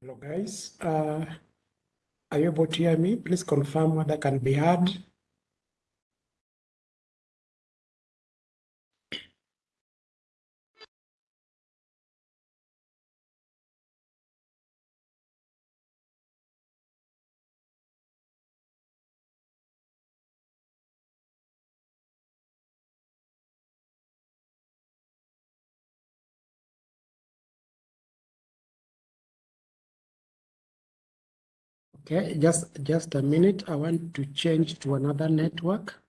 Hello, guys. Uh, are you able to hear me? Please confirm whether can be heard. Okay, just just a minute. I want to change to another network.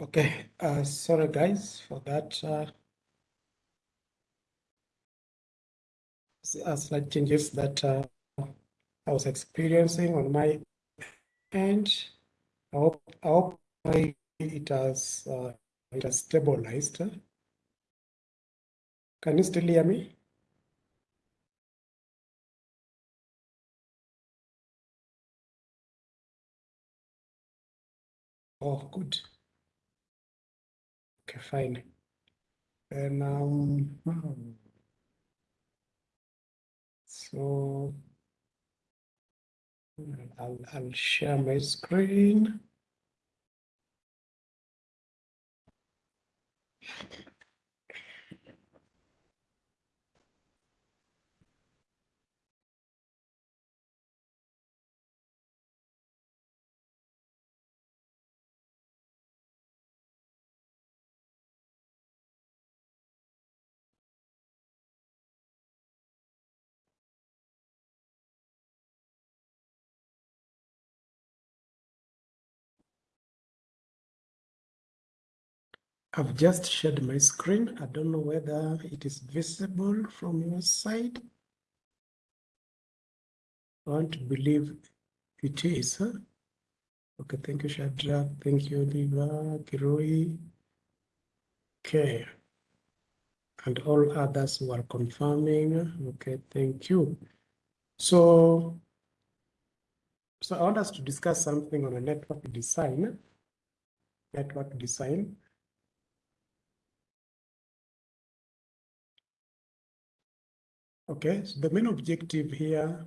Okay, uh, sorry guys for that. Uh, slight changes that uh, I was experiencing on my end. I hope, I hope it has uh, it has stabilized. Can you still hear me? Oh, good. Okay, fine. And um, so I'll I'll share my screen. I've just shared my screen. I don't know whether it is visible from your side. I want to believe it is. Huh? Okay, thank you, Shadrach. Thank you, Oliver, Kiroi. Okay. And all others who are confirming. Okay, thank you. So, so I want us to discuss something on a network design. Network design. Okay, so the main objective here,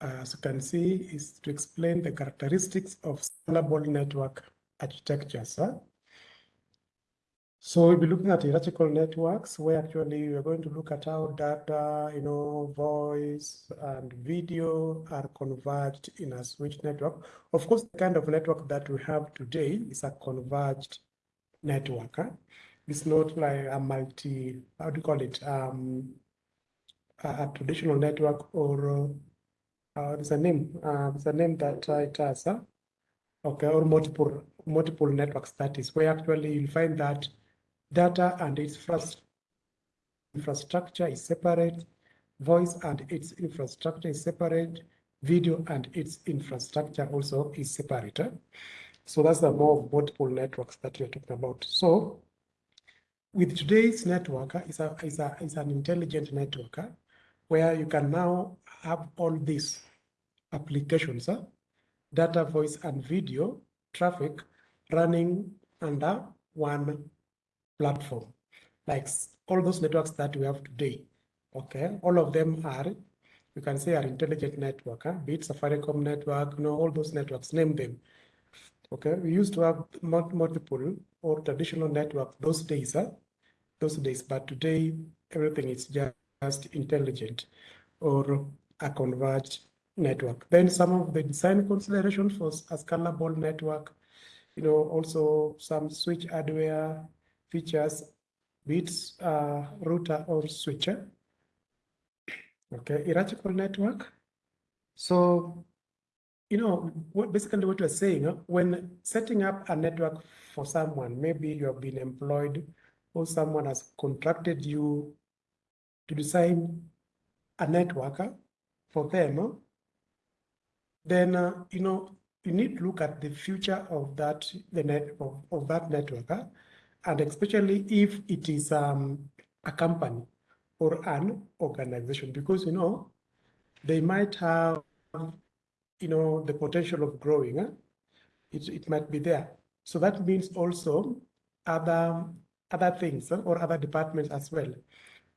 as you can see, is to explain the characteristics of scalable network architectures. Huh? So we'll be looking at hierarchical networks where actually we're going to look at how data, you know, voice and video are converged in a switch network. Of course, the kind of network that we have today is a converged network. Huh? It's not like a multi, how do you call it? Um, a, traditional network or uh, there's a name, uh, there's a name that uh, it has. Okay, or multiple multiple networks. That is where actually you'll find that data and its first infrastructure is separate, voice and its infrastructure is separate, video and its infrastructure also is separate. So that's the more of multiple networks that we're talking about. So with today's network, is a, is a, is an intelligent network where you can now have all these applications, data, voice, and video traffic running under one platform, like all those networks that we have today. Okay, all of them are, you can say, are intelligent network, huh? be it Safaricom network, you know, all those networks, name them. Okay, we used to have multiple or traditional network those days, huh? those days, but today everything is just intelligent or a converged network. Then some of the design considerations for a scalable network, you know, also some switch hardware features, bits, uh, router or switcher. Okay, hierarchical network. So, you know, what, basically what we're saying, when setting up a network for someone, maybe you have been employed or someone has contracted you to design a network uh, for them, uh, then, uh, you know, you need to look at the future of that, the net of, of that network. Uh, and especially if it is um, a company or an organization, because you know they might have you know the potential of growing. Huh? It, it might be there. So that means also other other things huh, or other departments as well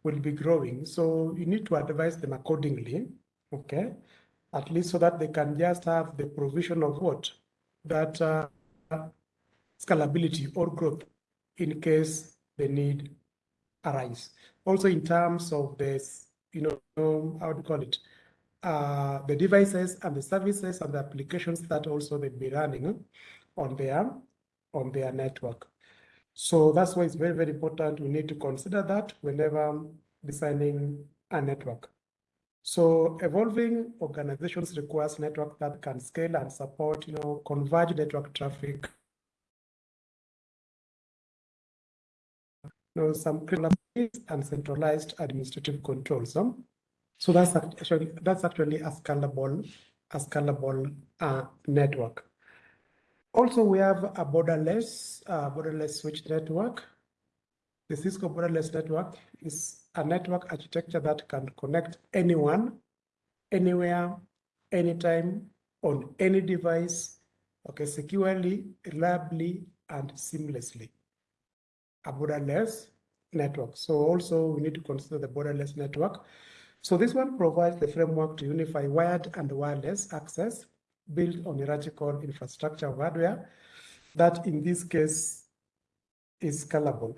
will be growing. So you need to advise them accordingly, okay? At least so that they can just have the provision of what? That uh, scalability or growth in case the need arise. Also in terms of this, you know, how do you call it? Uh, the devices and the services and the applications that also they'll be running on their on their network. So that's why it's very, very important. We need to consider that whenever designing a network. So evolving organizations requires network that can scale and support, you know, converge network traffic. You know, some critical and centralized administrative controls. Huh? So that's actually that's actually a scalable, a scalable uh, network. Also, we have a borderless, uh, borderless switch network. The Cisco borderless network is a network architecture that can connect anyone, anywhere, anytime, on any device, okay, securely, reliably, and seamlessly. A borderless network. So also we need to consider the borderless network. So this one provides the framework to unify wired and wireless access built on hierarchical infrastructure hardware that in this case is scalable.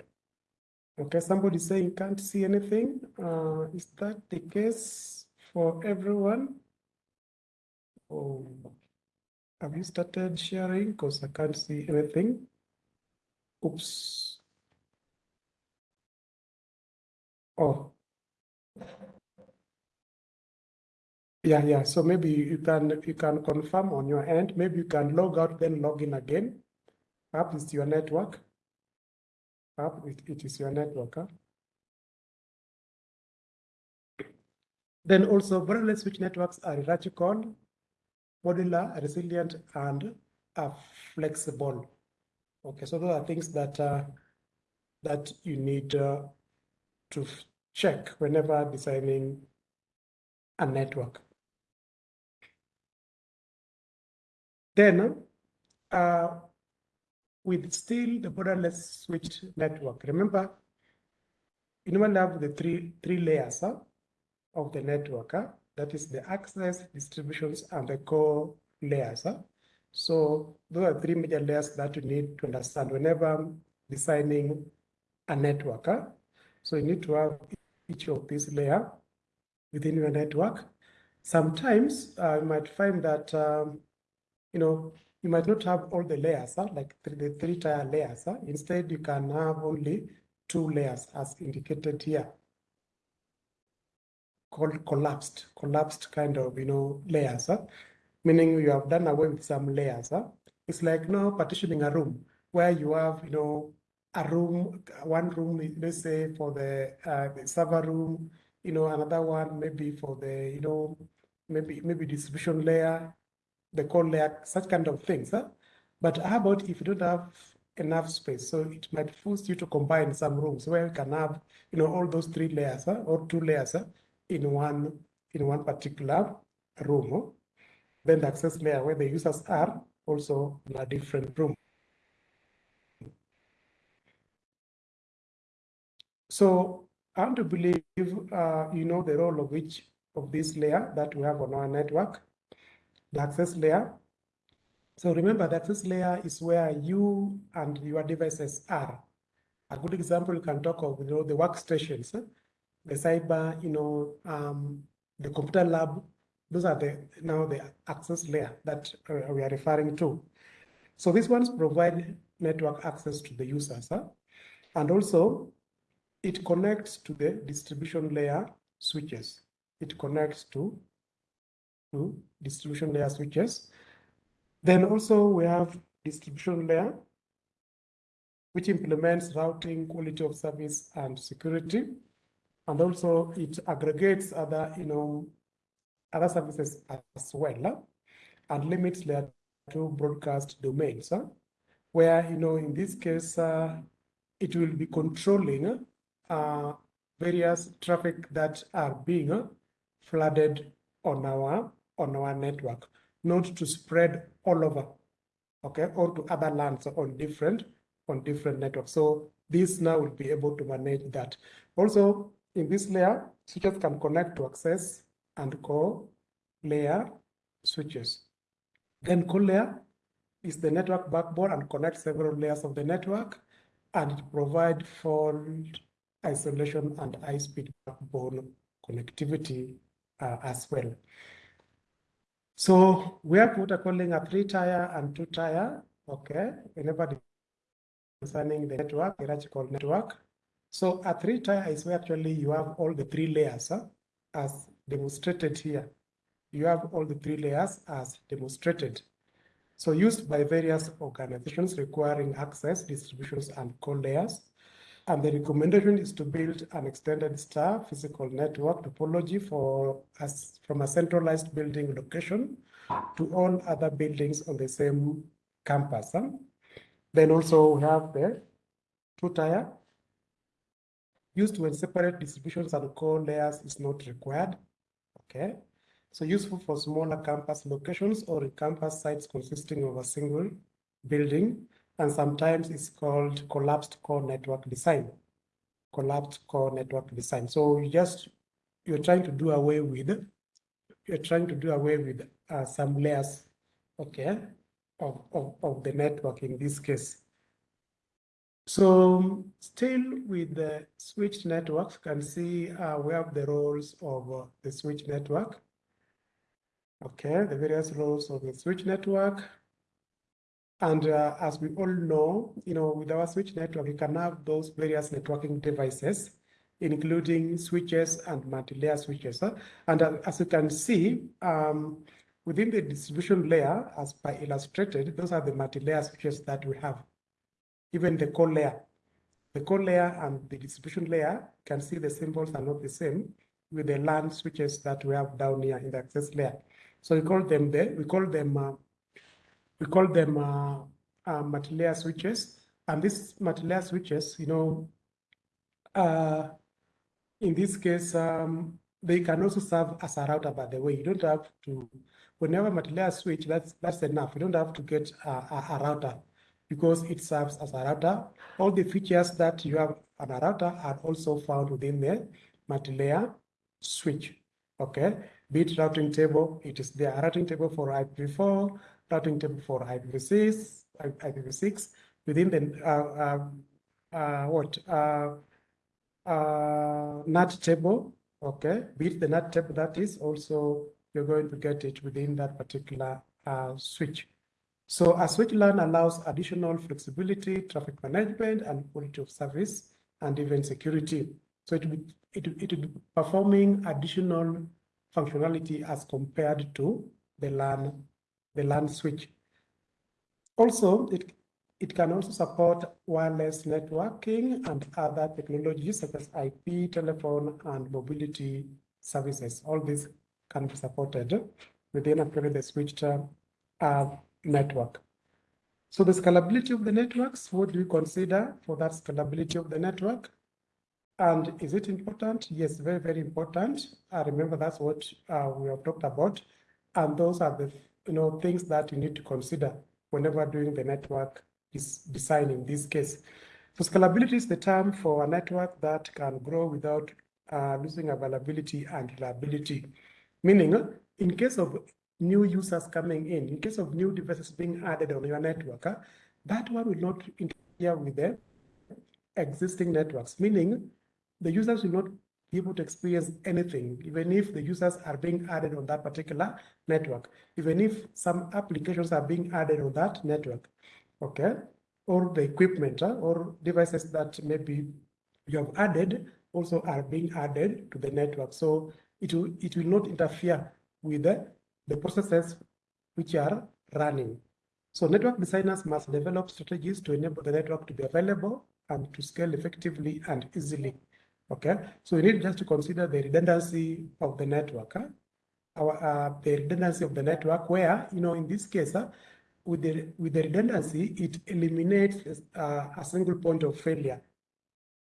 Okay, somebody saying can't see anything. Uh, is that the case for everyone? Oh, have you started sharing? Because I can't see anything. Oops. Oh. Yeah, yeah. So maybe you can you can confirm on your end. Maybe you can log out, then log in again. Perhaps it's your network. Perhaps it, it is your network. Huh? Then also borderless switch networks are hierarchical, modular, resilient, and are flexible. Okay, so those are things that uh, that you need uh, to check whenever designing a network. Then, uh, with still the borderless switch network, remember, you normally have the three, three layers huh, of the network. Huh? That is the access, distributions, and the core layers. Huh? So those are three major layers that you need to understand whenever designing a network. Huh? So you need to have each of these layer within your network. Sometimes uh, you might find that um, you know, you might not have all the layers, huh? like the three tier layers. Huh? Instead, you can have only two layers as indicated here, called collapsed, collapsed kind of, you know, layers, huh? meaning you have done away with some layers. Huh? It's like you partitioning a room where you have, you know, a room, one room, let's say for the, uh, the server room, you know, another one maybe for the, you know, maybe maybe distribution layer, the core layer, such kind of things. Huh? But how about if you don't have enough space? So it might force you to combine some rooms where you can have, you know, all those three layers huh? or two layers huh? in one in one particular room. Huh? Then the access layer where the users are also in a different room. So I want to believe uh, you know the role of each of this layer that we have on our network the access layer. So remember the access layer is where you and your devices are. A good example you can talk of you know the workstations, the cyber, you know, um, the computer lab. Those are the now the access layer that uh, we are referring to. So these ones provide network access to the users, huh? and also it connects to the distribution layer switches. It connects to to distribution layer switches. Then also we have distribution layer, which implements routing, quality of service, and security. And also it aggregates other, you know, other services as well, and limits layer two broadcast domains, huh? where, you know, in this case, uh, it will be controlling uh, various traffic that are being uh, flooded on our on our network, not to spread all over, okay, or to other lands on different on different networks. So this now will be able to manage that. Also, in this layer, switches can connect to access and core layer switches. Then core layer is the network backbone and connects several layers of the network, and it provides fault isolation and high-speed backbone connectivity uh, as well. So we have what we're calling a three tier and two tier, okay, whenever concerning the network, hierarchical network. So a three tier is where actually you have all the three layers huh, as demonstrated here. You have all the three layers as demonstrated. So used by various organizations requiring access, distributions, and core layers. And the recommendation is to build an extended star physical network topology for us from a centralized building location to all other buildings on the same campus. Huh? Then also we have the two tier used when separate distributions and core layers is not required. Okay. So useful for smaller campus locations or campus sites consisting of a single building. And sometimes it's called collapsed core network design. Collapsed core network design. So you just, you're trying to do away with, you're trying to do away with uh, some layers, okay, of, of, of the network in this case. So still with the switched networks, you can see uh, we have the roles of uh, the switch network. Okay, the various roles of the switch network. And uh, as we all know, you know, with our switch network, you can have those various networking devices, including switches and multi-layer switches. And uh, as you can see, um, within the distribution layer, as by illustrated, those are the multi-layer switches that we have even the core layer. The core layer and the distribution layer you can see the symbols are not the same with the LAN switches that we have down here in the access layer. So we call them the we call them uh, we call them uh, uh, multi-layer switches. And these multi-layer switches, you know, uh, in this case, um, they can also serve as a router. By the way, you don't have to. Whenever multi-layer switch, that's that's enough. You don't have to get a, a, a router because it serves as a router. All the features that you have on a router are also found within the multi-layer switch. Okay, bit routing table, it is the routing table for IPv4, routing table for IPv6, IPv6 within the uh, uh, uh, what uh, NAT table. Okay, with the NAT table that is also you're going to get it within that particular switch. So a switch LAN allows additional flexibility, traffic management, and quality of service, and even security. So it be, it, it be performing additional functionality as compared to the LAN, the LAN switch. Also, it, it can also support wireless networking and other technologies such as IP, telephone, and mobility services. All these can be supported within actually the switched uh, network. So the scalability of the networks, what do you consider for that scalability of the network? And is it important? Yes, very, very important. I remember that's what uh, we have talked about. And those are the you know things that you need to consider whenever doing the network is design in this case. So scalability is the term for a network that can grow without uh, losing availability and reliability. Meaning, in case of new users coming in, in case of new devices being added on your network, uh, that one will not interfere with the existing networks, meaning the users will not be able to experience anything, even if the users are being added on that particular network, even if some applications are being added on that network, okay? Or the equipment uh, or devices that maybe you have added also are being added to the network. So it will, it will not interfere with the the processes which are running. So network designers must develop strategies to enable the network to be available and to scale effectively and easily. Okay, so we need just to consider the redundancy of the network. Huh? Our, uh, the redundancy of the network where, you know, in this case, uh, with, the, with the redundancy, it eliminates uh, a single point of failure.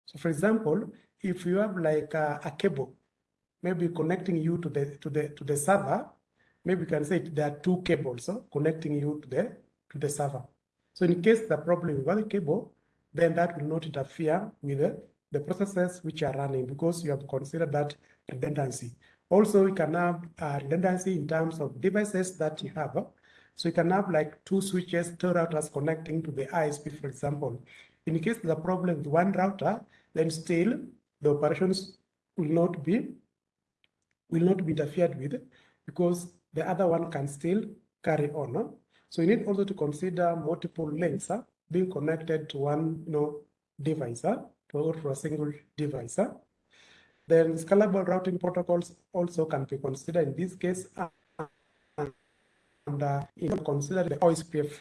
So for example, if you have like a, a cable, maybe connecting you to the, to the, to the server, maybe we can say there are two cables connecting you to the, to the server. So in case the problem with one cable, then that will not interfere with the, the processes which are running because you have considered that redundancy. Also, you can have uh, redundancy in terms of devices that you have. So you can have like two switches, two routers connecting to the ISP, for example. In case there's a problem with one router, then still the operations will not be will not be interfered with because the other one can still carry on. So you need also to consider multiple links huh, being connected to one you know, device to a single device. Huh? Then scalable routing protocols also can be considered in this case. And uh, consider the OSPF,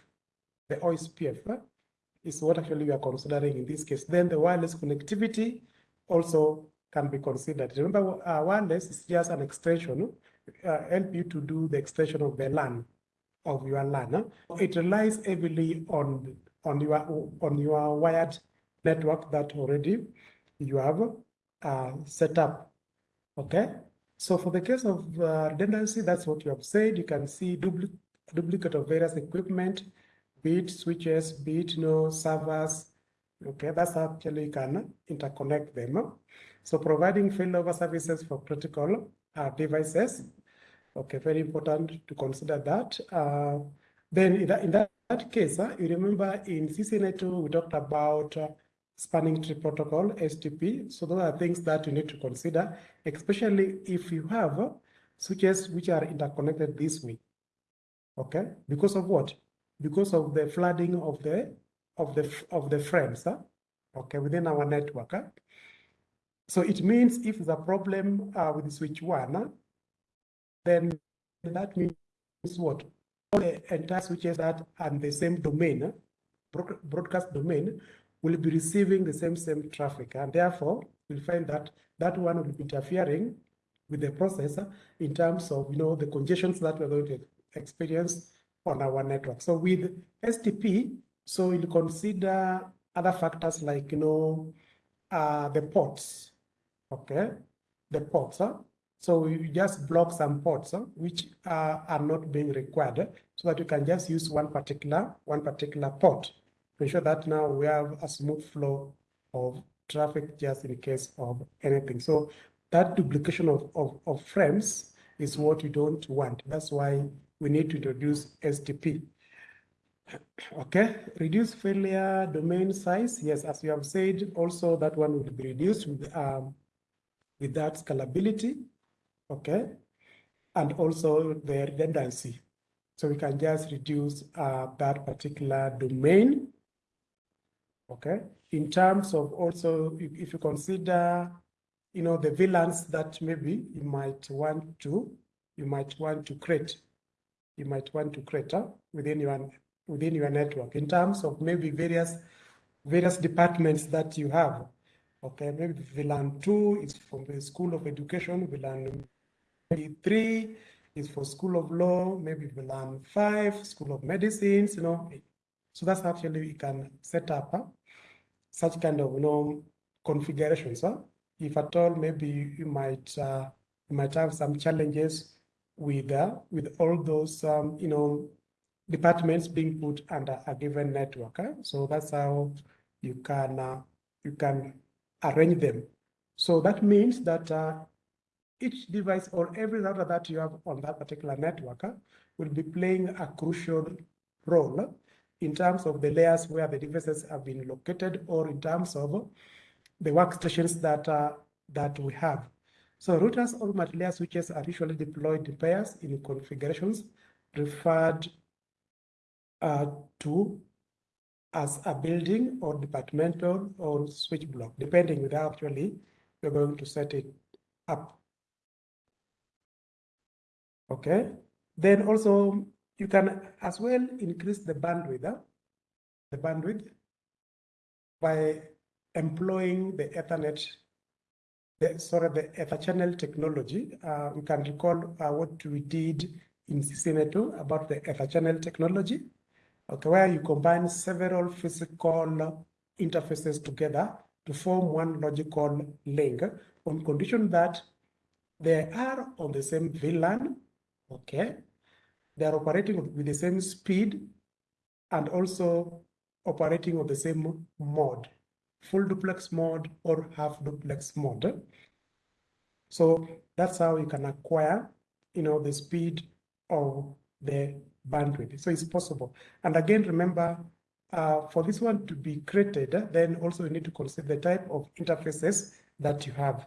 the OSPF, huh? is what actually we are considering in this case. Then the wireless connectivity also can be considered. Remember, uh, wireless is just an extension, uh, help you to do the extension of the LAN, of your LAN. Huh? It relies heavily on, on, your, on your wired network that already you have uh, set up, okay? So for the case of uh, redundancy, that's what you have said. You can see dupli duplicate of various equipment, be it switches, be it you know, servers. Okay, that's actually you can interconnect them. So providing failover services for critical uh, devices. Okay, very important to consider that. Uh, then in that, in that case, uh, you remember in CCNA2, we talked about uh, spanning tree protocol, STP. So those are things that you need to consider, especially if you have uh, switches which are interconnected this way. Okay, because of what? Because of the flooding of the of the of the frames, huh? okay, within our network. Huh? So it means if a problem uh, with switch one, huh? then that means what? All the entire switches that are in the same domain, uh, broadcast domain, will be receiving the same same traffic, and therefore we'll find that that one will be interfering with the processor in terms of you know the congestions that we're going to experience on our network. So with STP, so you'll consider other factors like you know uh, the ports, okay, the ports. Huh? So you just block some ports huh, which uh, are not being required, so that you can just use one particular one particular port to ensure that now we have a smooth flow of traffic just in case of anything. So that duplication of, of, of frames is what we don't want. That's why we need to introduce STP. Okay, reduce failure domain size. Yes, as you have said, also that one will be reduced with, um, with that scalability. Okay, and also the redundancy. So we can just reduce uh, that particular domain okay? In terms of also, if, you consider, you know, the VLANs that maybe you might want to, you might want to create, you might want to create uh, within your within your network in terms of maybe various various departments that you have. Okay, maybe VLAN two is from the School of Education, VLAN three is for School of Law, maybe VLAN five, School of Medicines, you know. So that's actually you can set up uh, such kind of you know configurations. Huh? If at all, maybe you might uh, you might have some challenges with uh, with all those um, you know departments being put under a given network. Huh? So that's how you can uh, you can arrange them. So that means that uh, each device or every router that you have on that particular network will be playing a crucial role in terms of the layers where the devices have been located or in terms of the workstations that, uh, that we have. So routers or multi-layer switches are usually deployed in pairs in configurations referred uh, to as a building or departmental or switch block, depending on how actually we're going to set it up. Okay. Then also you can as well increase the bandwidth, the bandwidth by employing the Ethernet, the, sorry, the Ether channel technology. Uh, you can recall uh, what we did in CCNA2 about the Ether channel technology, okay, where you combine several physical interfaces together to form one logical link on condition that they are on the same VLAN, okay, they are operating with the same speed and also operating on the same mode, full duplex mode or half duplex mode. So that's how you can acquire, you know, the speed of the bandwidth. So it's possible. And again, remember, uh, for this one to be created, then also you need to consider the type of interfaces that you have.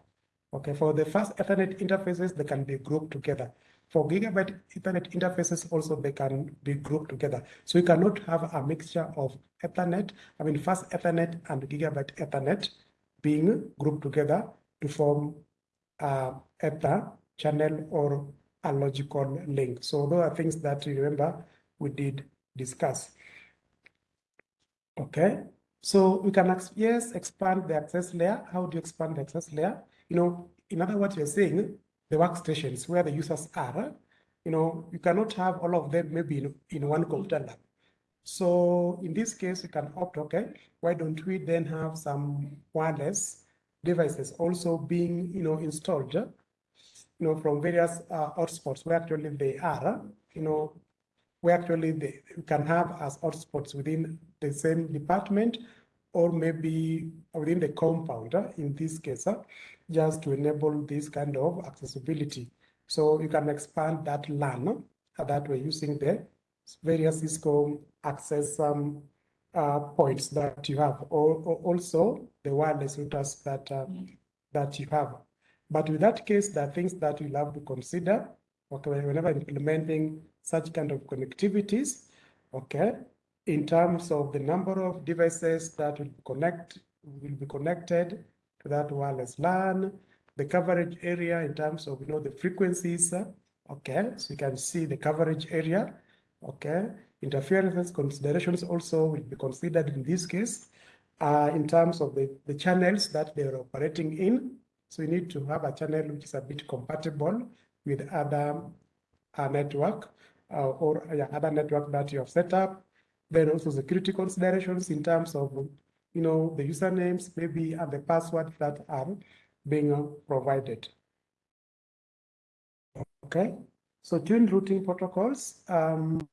Okay, for the fast Ethernet interfaces, they can be grouped together. For gigabit Ethernet interfaces also, they can be grouped together. So you cannot have a mixture of Ethernet, I mean fast Ethernet and gigabit Ethernet being grouped together to form a Ether channel or a logical link. So those are things that you remember we did discuss. Okay, so we can, yes, expand the access layer. How do you expand the access layer? You know, in other words, you're saying the workstations where the users are, you know, you cannot have all of them maybe in, in one computer lab. So in this case, you can opt, okay, why don't we then have some wireless devices also being, you know, installed, you know, from various uh, hotspots where actually they are, you know, where actually they you can have as hotspots within the same department or maybe within the compound, in this case, uh, just to enable this kind of accessibility. So you can expand that LAN uh, that we're using the various Cisco access um, uh, points that you have, or, or also the wireless routers that uh, that you have. But with that case, there are things that you'll have to consider. Okay, whenever implementing such kind of connectivities, okay, in terms of the number of devices that will connect will be connected that wireless LAN, the coverage area in terms of you know the frequencies. Okay, so you can see the coverage area. Okay, interference considerations also will be considered in this case uh, in terms of the, the channels that they're operating in. So you need to have a channel which is a bit compatible with other uh, network uh, or uh, other network that you have set up. Then also security considerations in terms of, you know, the usernames maybe and the password that are being uh, provided. Okay, so twin routing protocols. Um,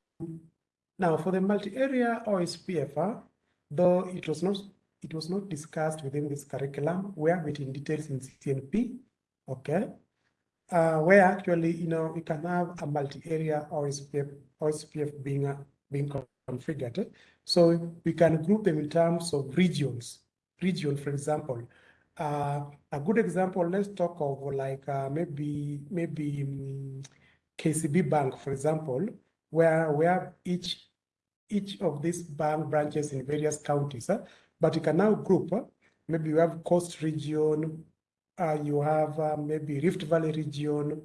now for the multi-area OSPF, uh, though it was not it was not discussed within this curriculum, we have it in details in CCNP. Okay, uh, where actually, you know, you can have a multi-area OSPF, OSPF being, uh, being configured. So we can group them in terms of regions. Region, for example, uh, a good example, let's talk of like uh, maybe maybe um, KCB Bank, for example, where we have each each of these bank branches in various counties, uh, but you can now group. Uh, maybe you have coast region, uh, you have uh, maybe Rift Valley region.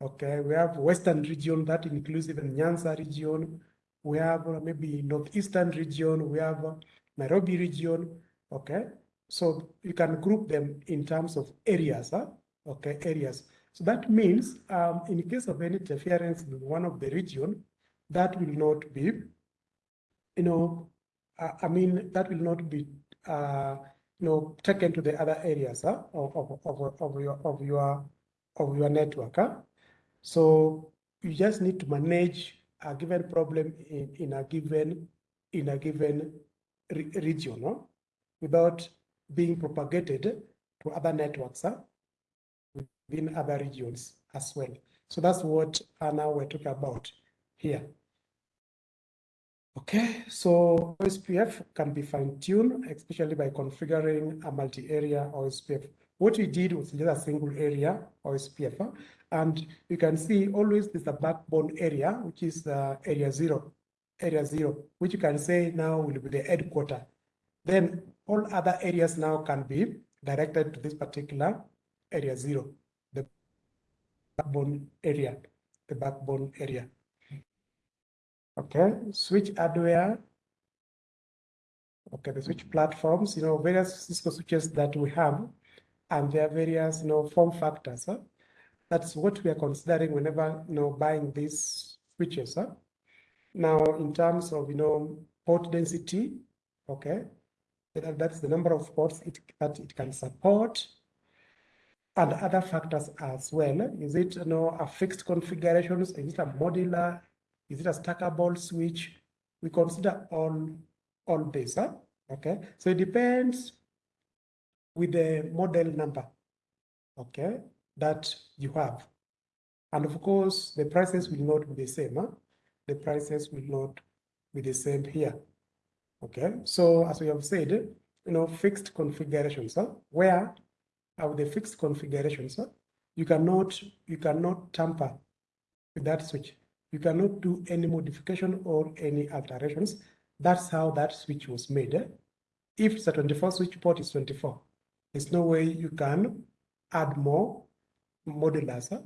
Okay, we have Western region that includes even Nyanza region. We have uh, maybe Northeastern region. We have uh, Nairobi region. Okay, so you can group them in terms of areas. Huh? Okay, areas. So that means um, in case of any interference in one of the region, that will not be, you know, uh, I mean, that will not be uh, you know, taken to the other areas huh, of, of, of, of, your of your of your network. Huh? So you just need to manage a given problem in, in a given in a given re region huh? without being propagated to other networks huh? within other regions as well. So that's what now we're talking about here. Okay, so OSPF can be fine-tuned, especially by configuring a multi-area OSPF. What we did was just a single area OSPF, and you can see always there's a backbone area, which is uh, area zero, area zero, which you can say now will be the headquarter. Then all other areas now can be directed to this particular area zero, the backbone area, the backbone area. Okay, switch hardware. Okay, the switch platforms, you know, various Cisco switches that we have, and there are various, you know, form factors. Huh? That's what we are considering whenever, you know, buying these switches. Huh? Now, in terms of, you know, port density, okay, that, that's the number of ports it, that it can support, and other factors as well. Is it, you know, a fixed configuration? Is it a modular? Is it a stackable switch? We consider all, all this, huh? okay? So it depends with the model number, okay, that you have. And of course, the prices will not be the same. Huh? The prices will not be the same here. Okay, so as we have said, you know, fixed configurations, huh? where are the fixed configurations, huh? you cannot you cannot tamper with that switch. You cannot do any modification or any alterations. That's how that switch was made. Eh? If the a 24 switch port, is 24. There's no way you can add more modulars eh,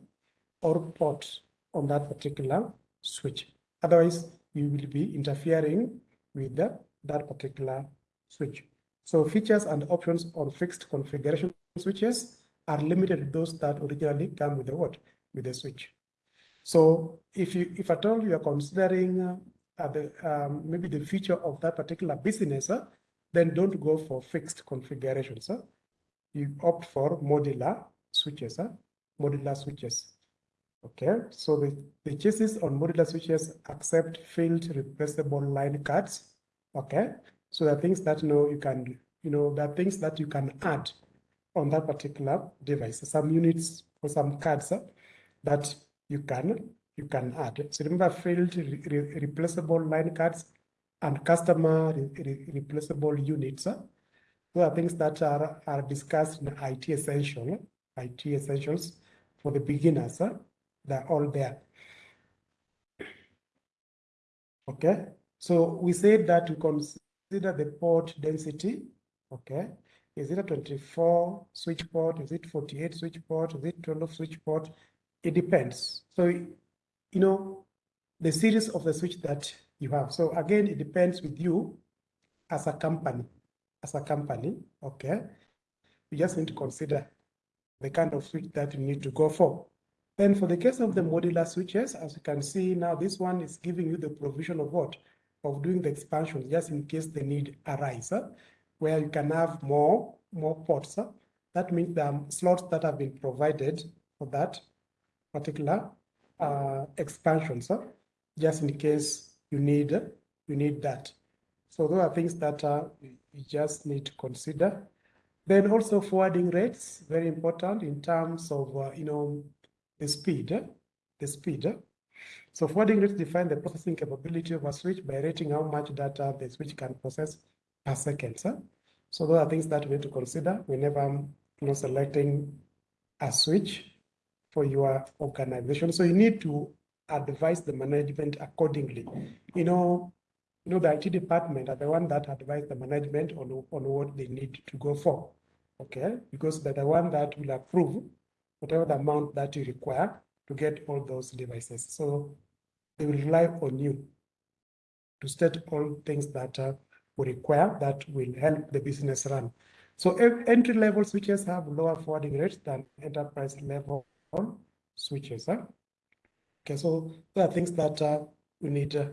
or ports on that particular switch. Otherwise, you will be interfering with the, that particular switch. So features and options on fixed configuration switches are limited to those that originally come with the what? With the switch. So if you, if at all you are considering uh, the, um, maybe the feature of that particular business, uh, then don't go for fixed configurations. Uh. You opt for modular switches, uh, modular switches. Okay, so the, the chassis on modular switches accept field replaceable line cards. Okay, so are things that you know you can, you know, are things that you can add on that particular device. Some units or some cards uh, that you can you can add. So remember field re re replaceable line cards and customer re replaceable units. Uh, those are things that are, are discussed in IT essential, IT essentials for the beginners. Uh, they're all there. Okay, so we said that we consider the port density. Okay, is it a 24 switch port? Is it 48 switch port? Is it 12 switch port? It depends. So, you know, the series of the switch that you have. So again, it depends with you as a company, as a company, okay? You just need to consider the kind of switch that you need to go for. Then for the case of the modular switches, as you can see now, this one is giving you the provision of what? Of doing the expansion, just in case the need arises where you can have more, more ports. That means the slots that have been provided for that particular uh, expansion, so just in case you need you need that. So those are things that uh, you just need to consider. Then also forwarding rates, very important in terms of uh, you know the speed, eh? the speed. Eh? So forwarding rates define the processing capability of a switch by rating how much data the switch can process per second. So, so those are things that we need to consider whenever I'm you know, selecting a switch for your organization. So you need to advise the management accordingly. You know, you know, the IT department are the one that advise the management on, on what they need to go for. Okay, because they're the one that will approve whatever the amount that you require to get all those devices. So they will rely on you to state all things that uh, we require that will help the business run. So entry level switches have lower forwarding rates than enterprise level switches. Huh? Okay, so there are things that uh, we need uh,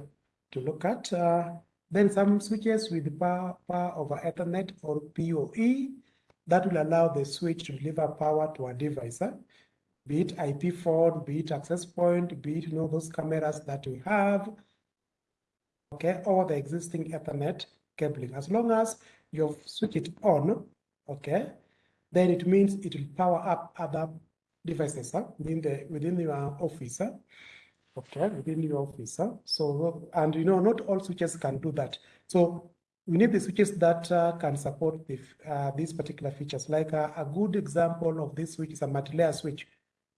to look at. Uh, then some switches with power, power over Ethernet or PoE that will allow the switch to deliver power to a device. Huh? Be it IP phone, be it access point, be it you know those cameras that we have, okay, or the existing Ethernet cabling. As long as you switch it on, okay, then it means it will power up other devices huh, within the within your office. Huh? Okay, within your office. Huh? So and you know not all switches can do that. So we need the switches that uh, can support the, uh, these particular features. Like uh, a good example of this switch is a multi-layer switch.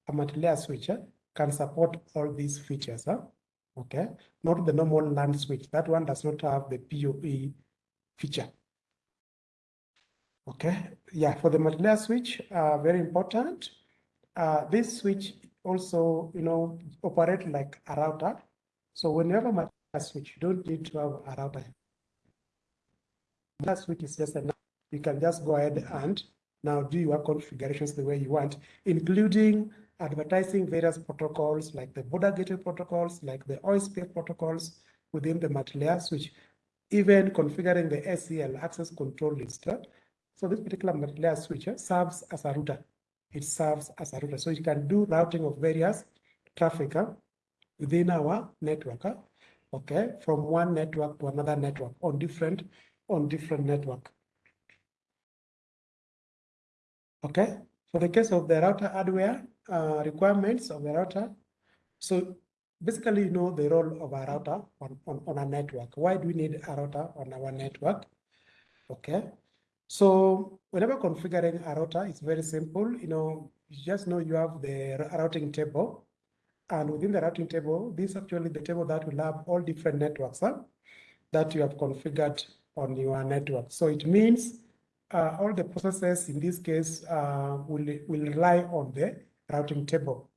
A multi-layer switch can support all these features. Huh? Okay, not the normal LAN switch. That one does not have the PoE feature. Okay, yeah, for the multi-layer switch, uh, very important. Uh, this switch also, you know, operate like a router. So whenever multi-layer switch, you don't need to have a router. That switch is just enough. You can just go ahead and now do your configurations the way you want, including advertising various protocols like the border gateway protocols, like the OSPF protocols within the multi-layer switch, even configuring the ACL access control list so this particular layer switch serves as a router. It serves as a router. So you can do routing of various traffic within our network. Okay, from one network to another network on different on different network. Okay, for the case of the router hardware uh, requirements of the router, so basically you know the role of a router on, on, on a network. Why do we need a router on our network? Okay, so whenever configuring a router, it's very simple. You know, you just know you have the routing table. And within the routing table, this is actually the table that will have all different networks huh, that you have configured on your network. So it means uh, all the processes in this case uh, will, will rely on the routing table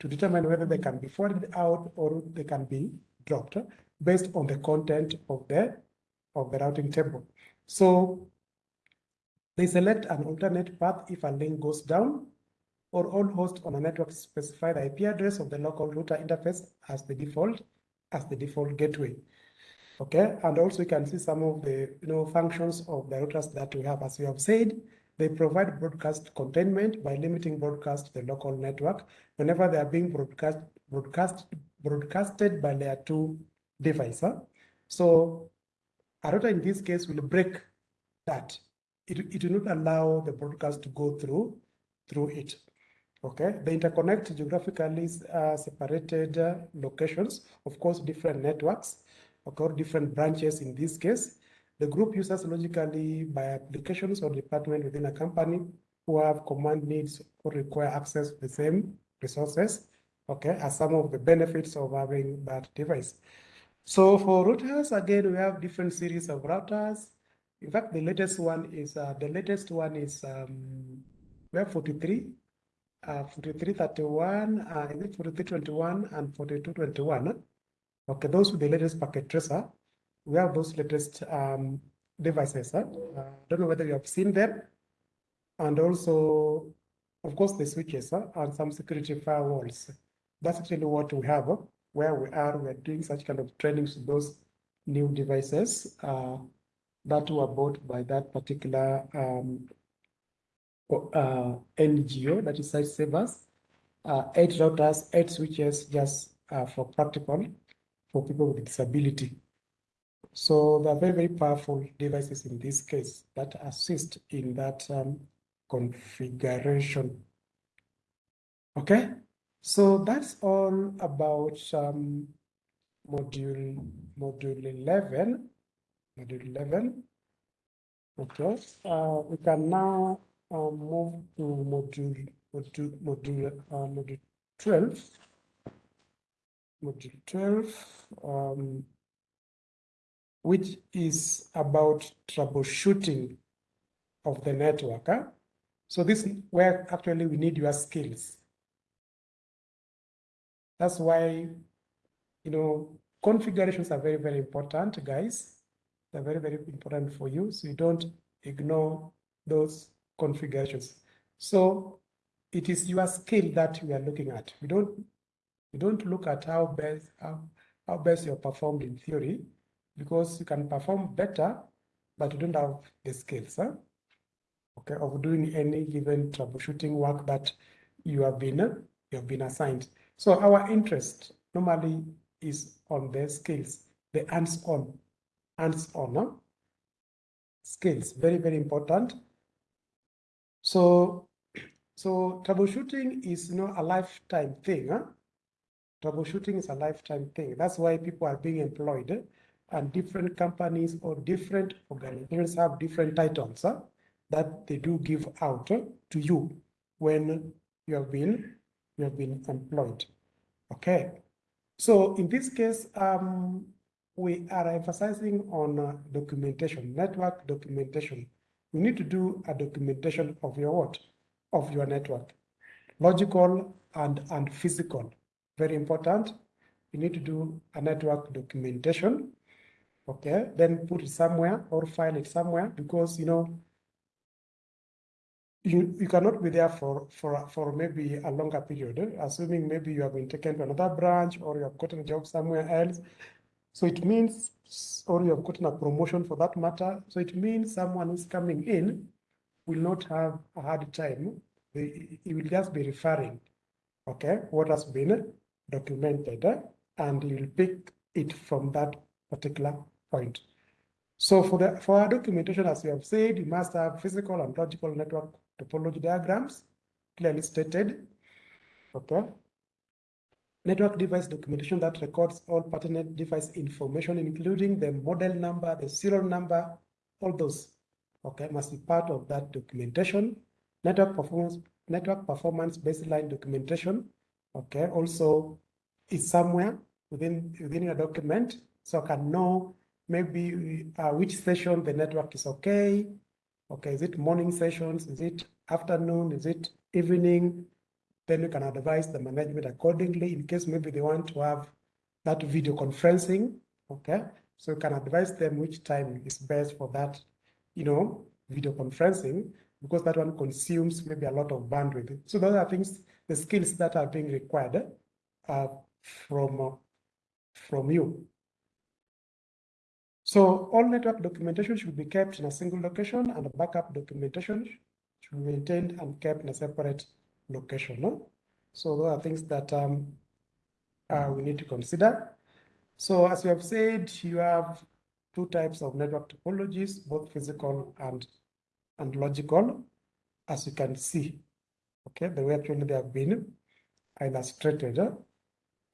to determine whether they can be forwarded out or they can be dropped based on the content of the of the routing table. So they select an alternate path if a link goes down or all hosts on a network specify the IP address of the local router interface as the default, as the default gateway. Okay, and also you can see some of the you know functions of the routers that we have. As we have said, they provide broadcast containment by limiting broadcast to the local network whenever they are being broadcast broadcast broadcasted by layer two device. Huh? So a router in this case will break that. It, it will not allow the broadcast to go through through it. Okay, they interconnect geographically uh, separated uh, locations, of course, different networks, okay, different branches in this case. The group uses logically by applications or department within a company who have command needs or require access to the same resources, okay, as some of the benefits of having that device. So for routers, again, we have different series of routers. In fact, the latest one is, uh, the latest one is, um, we have 43 uh, 4331, uh, is it 4321 and 4221? Okay, those with the latest packet tracer. We have those latest um, devices. Huh? Uh, don't know whether you have seen them. And also, of course, the switches huh? and some security firewalls. That's actually what we have. Where we are, we are doing such kind of trainings to those new devices uh, that were bought by that particular um, uh, NGO, that is Sightsavers, uh, eight routers, eight switches, just uh, for practical for people with disability. So they're very, very powerful devices in this case that assist in that um, configuration. Okay, so that's all about um, module module 11. Module 11. Okay, uh, we can now um, move to module module module uh, module 12 module 12 um, which is about troubleshooting of the network huh? so this is where actually we need your skills that's why you know configurations are very very important guys they're very very important for you so you don't ignore those configurations. So it is your skill that we are looking at. We don't we don't look at how best how, how best you're performed in theory, because you can perform better, but you don't have the skills, huh? okay, of doing any given troubleshooting work that you have been you have been assigned. So our interest normally is on the skills, the hands-on, hands-on huh? skills, very, very important. So, so troubleshooting is you know a lifetime thing. Huh? Troubleshooting is a lifetime thing. That's why people are being employed, and different companies or different organizations have different titles huh, that they do give out uh, to you when you have been you have been employed. Okay. So in this case, um, we are emphasizing on uh, documentation, network documentation you need to do a documentation of your what? Of your network. Logical and, and physical. Very important. You need to do a network documentation. Okay, then put it somewhere or file it somewhere because you know you, you cannot be there for, for, for maybe a longer period, assuming maybe you have been taken to another branch or you have gotten a job somewhere else. So it means or you have gotten a promotion for that matter. So it means someone who's coming in will not have a hard time. He will just be referring, okay, what has been documented, eh, and he will pick it from that particular point. So for the for our documentation, as you have said, you must have physical and logical network topology diagrams clearly stated. Okay. Network device documentation that records all pertinent device information, including the model number, the serial number, all those, okay, must be part of that documentation. Network performance, network performance baseline documentation, okay, also is somewhere within, within your document, so I can know maybe uh, which session the network is okay, okay, is it morning sessions, is it afternoon, is it evening, then you can advise the management accordingly in case maybe they want to have that video conferencing, okay? So you can advise them which time is best for that, you know, video conferencing, because that one consumes maybe a lot of bandwidth. So those are things, the skills that are being required uh, from, uh, from you. So all network documentation should be kept in a single location and backup documentation should be maintained and kept in a separate location. No? So those are things that um, uh, we need to consider. So as we have said, you have two types of network topologies, both physical and, and logical, as you can see. Okay, the way actually they have been illustrated, uh,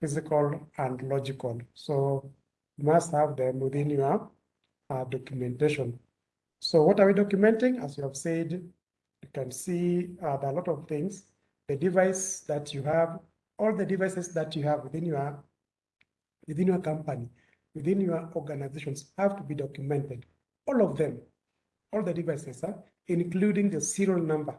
physical and logical. So you must have them within your uh, documentation. So what are we documenting? As you have said, you can see uh, there are a lot of things. The device that you have, all the devices that you have within your within your company, within your organizations have to be documented. All of them, all the devices, huh? including the serial number,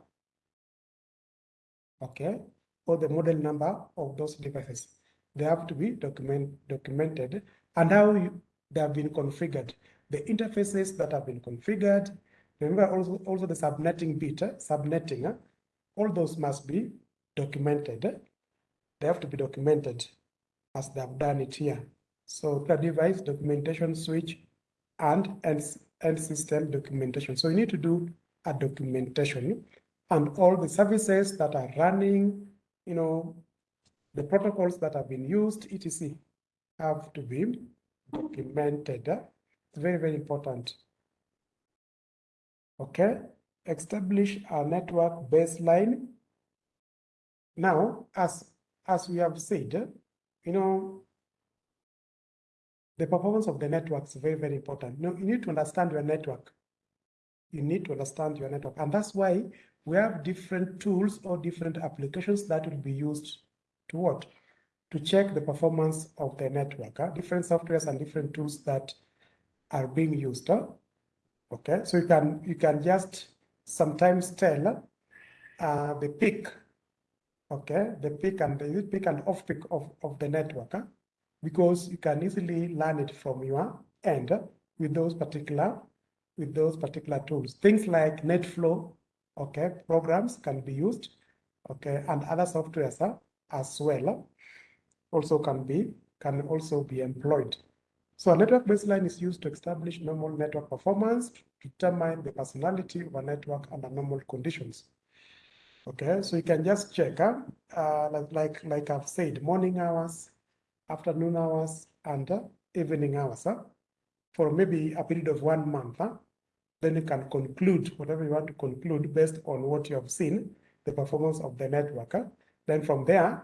okay, or the model number of those devices. They have to be document, documented and how you, they have been configured. The interfaces that have been configured, remember also, also the subnetting bit, uh, subnetting, uh, all those must be documented. They have to be documented as they have done it here. So the device documentation switch and end, system documentation. So you need to do a documentation and all the services that are running, you know, the protocols that have been used, etc., have to be documented. It's very, very important. Okay, establish a network baseline. Now, as as we have said, you know, the performance of the network is very, very important. You, you need to understand your network. You need to understand your network. And that's why we have different tools or different applications that will be used to what? To check the performance of the network. Huh? Different softwares and different tools that are being used. Huh? Okay, so you can you can just sometimes tell uh, the peak, okay, the peak and the peak and off peak of, of the network. Huh? because you can easily learn it from your end with those particular with those particular tools. Things like NetFlow, okay, programs can be used, okay, and other softwares uh, as well also can be can also be employed. So a network baseline is used to establish normal network performance, to determine the personality of a network under normal conditions. Okay, so you can just check, uh, uh, like, like, like I've said, morning hours, afternoon hours, and uh, evening hours huh? for maybe a period of one month. Huh? Then you can conclude whatever you want to conclude based on what you have seen, the performance of the network. Huh? Then from there,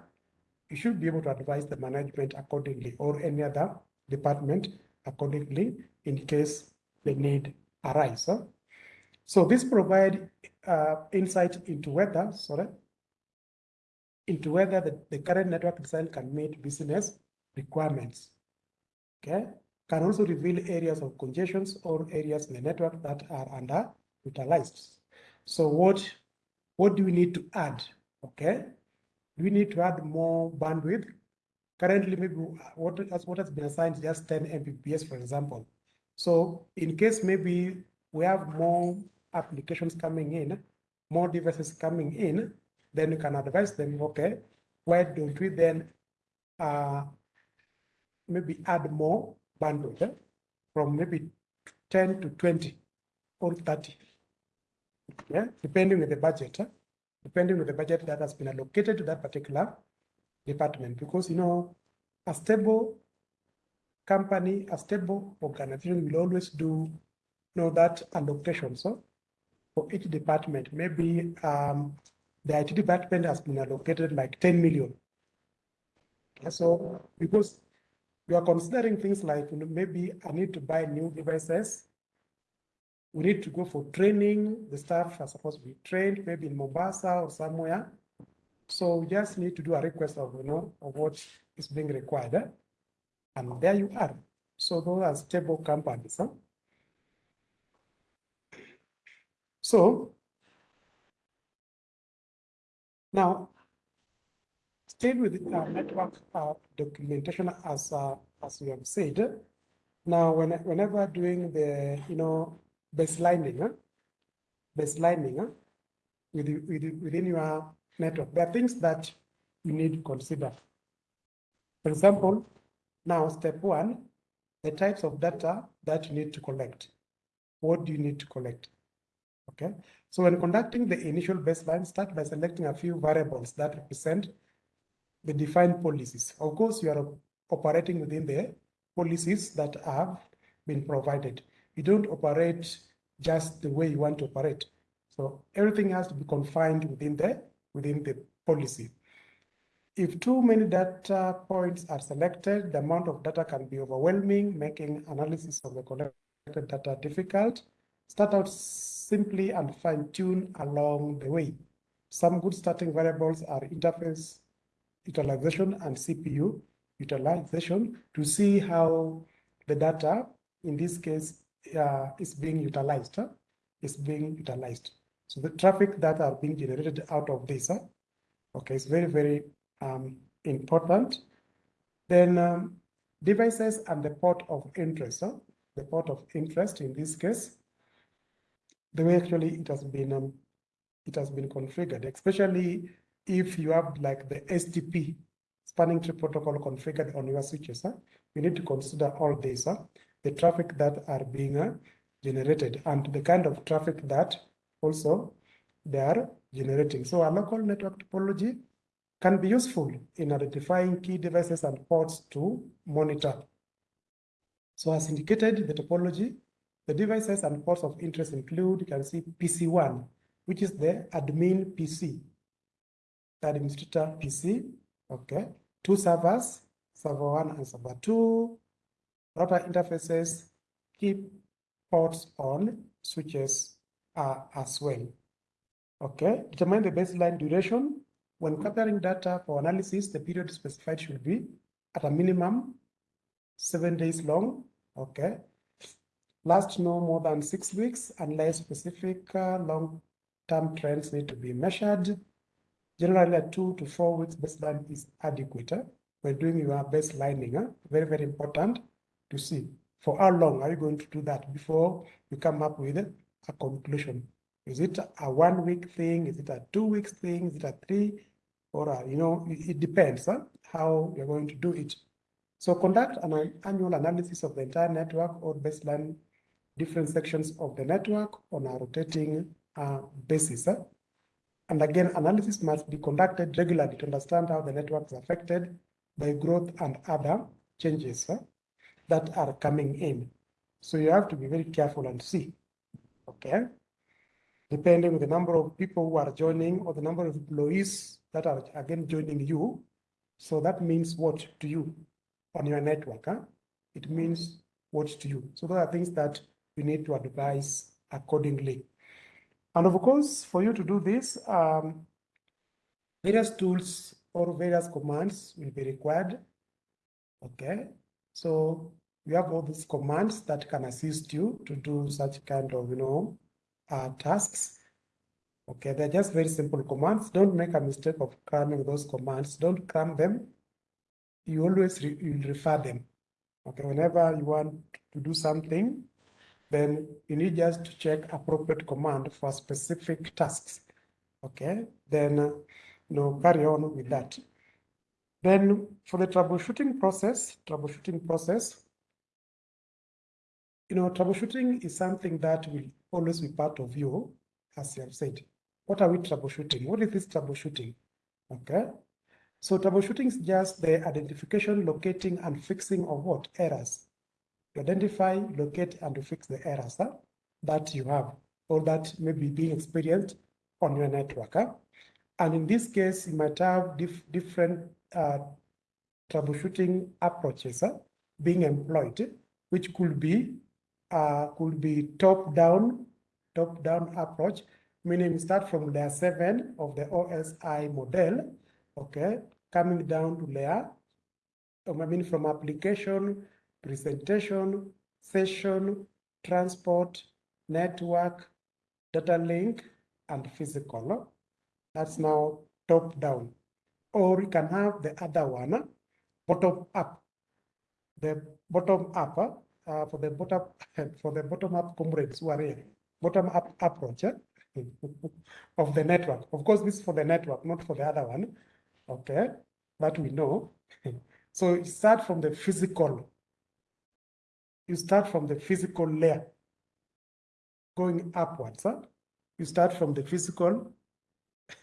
you should be able to advise the management accordingly or any other department accordingly in case the need arise. Huh? So this provide uh, insight into whether, sorry, into whether the, the current network design can meet business requirements. Okay, can also reveal areas of congestions or areas in the network that are underutilized. So what what do we need to add? Okay, do we need to add more bandwidth? Currently, maybe what has what has been assigned is just 10 Mbps, for example. So in case maybe we have more applications coming in, more devices coming in, then you can advise them, okay, why don't we then uh, maybe add more bandwidth eh? from maybe 10 to 20 or 30. Yeah, depending on the budget, eh? depending on the budget that has been allocated to that particular department. Because you know, a stable company, a stable organization will always do you know that allocation. So for each department, maybe um, the IT department has been allocated like 10 million. So because we are considering things like you know, maybe I need to buy new devices. We need to go for training. The staff are supposed to be trained, maybe in Mombasa or somewhere. So we just need to do a request of you know of what is being required. Eh? And there you are. So those are stable companies. Huh? So now stay with uh, network uh, documentation as uh, as we have said. Now, when, whenever doing the, you know, baselining, huh? baselining huh? With, with, within your network, there are things that you need to consider. For example, now step one, the types of data that you need to collect. What do you need to collect? Okay, so when conducting the initial baseline, start by selecting a few variables that represent the defined policies. Of course, you are operating within the policies that have been provided. You don't operate just the way you want to operate. So everything has to be confined within the within the policy. If too many data points are selected, the amount of data can be overwhelming, making analysis of the collected data difficult. Start out simply and fine tune along the way. Some good starting variables are interface utilization and CPU utilization to see how the data, in this case, uh, is being utilized, huh? is being utilized. So the traffic that are being generated out of this, huh? okay, it's very, very um, important. Then um, devices and the port of interest, huh? the port of interest in this case, the way actually it has been um, it has been configured, especially if you have like the STP spanning tree protocol configured on your switches. Huh? You need to consider all this, huh? the traffic that are being uh, generated and the kind of traffic that also they are generating. So a local network topology can be useful in identifying key devices and ports to monitor. So as indicated, the topology, the devices and ports of interest include, you can see PC1, which is the admin PC, the administrator PC, okay? Two servers, server one and server two, router interfaces, key ports on switches uh, as well. Okay, determine the baseline duration. When gathering data for analysis, the period specified should be at a minimum seven days long. Okay, last no more than six weeks unless specific uh, long-term trends need to be measured. Generally, a two to four weeks baseline is adequate. Uh, when doing your baselining, uh, very, very important to see for how long are you going to do that before you come up with a conclusion. Is it a one week thing? Is it a two weeks thing? Is it a three? Or, a, you know, it, depends huh, how you're going to do it. So conduct an annual analysis of the entire network or baseline different sections of the network on a rotating uh, basis. Huh? And again, analysis must be conducted regularly to understand how the network is affected by growth and other changes huh, that are coming in. So you have to be very careful and see, okay? depending on the number of people who are joining or the number of employees that are again joining you. So that means what to you on your network? Huh? It means what to you. So those are things that you need to advise accordingly. And of course, for you to do this, um, various tools or various commands will be required. Okay, so we have all these commands that can assist you to do such kind of, you know, uh, tasks. Okay, they're just very simple commands. Don't make a mistake of cramming those commands. Don't cram them. You always re you refer them. Okay, whenever you want to do something, then you need just to check appropriate command for specific tasks. Okay, then uh, you know, carry on with that. Then for the troubleshooting process, troubleshooting process, you know, troubleshooting is something that will always be part of you, as you have said. What are we troubleshooting? What is this troubleshooting? Okay. So troubleshooting is just the identification, locating, and fixing of what? Errors. You identify, locate, and fix the errors huh, that you have or that may be being experienced on your network. Huh? And in this case, you might have dif different uh, troubleshooting approaches huh, being employed, which could be uh, could be top-down, top-down approach, meaning start from layer seven of the OSI model, okay, coming down to layer, I mean from application, presentation, session, transport, network, data link, and physical. That's now top down. Or you can have the other one, bottom up. The bottom up uh, for the bottom for the bottom up comrades who are here, bottom up approach eh, of the network. Of course, this is for the network, not for the other one. Okay, but we know. so you start from the physical. You start from the physical layer, going upwards. Huh? You start from the physical.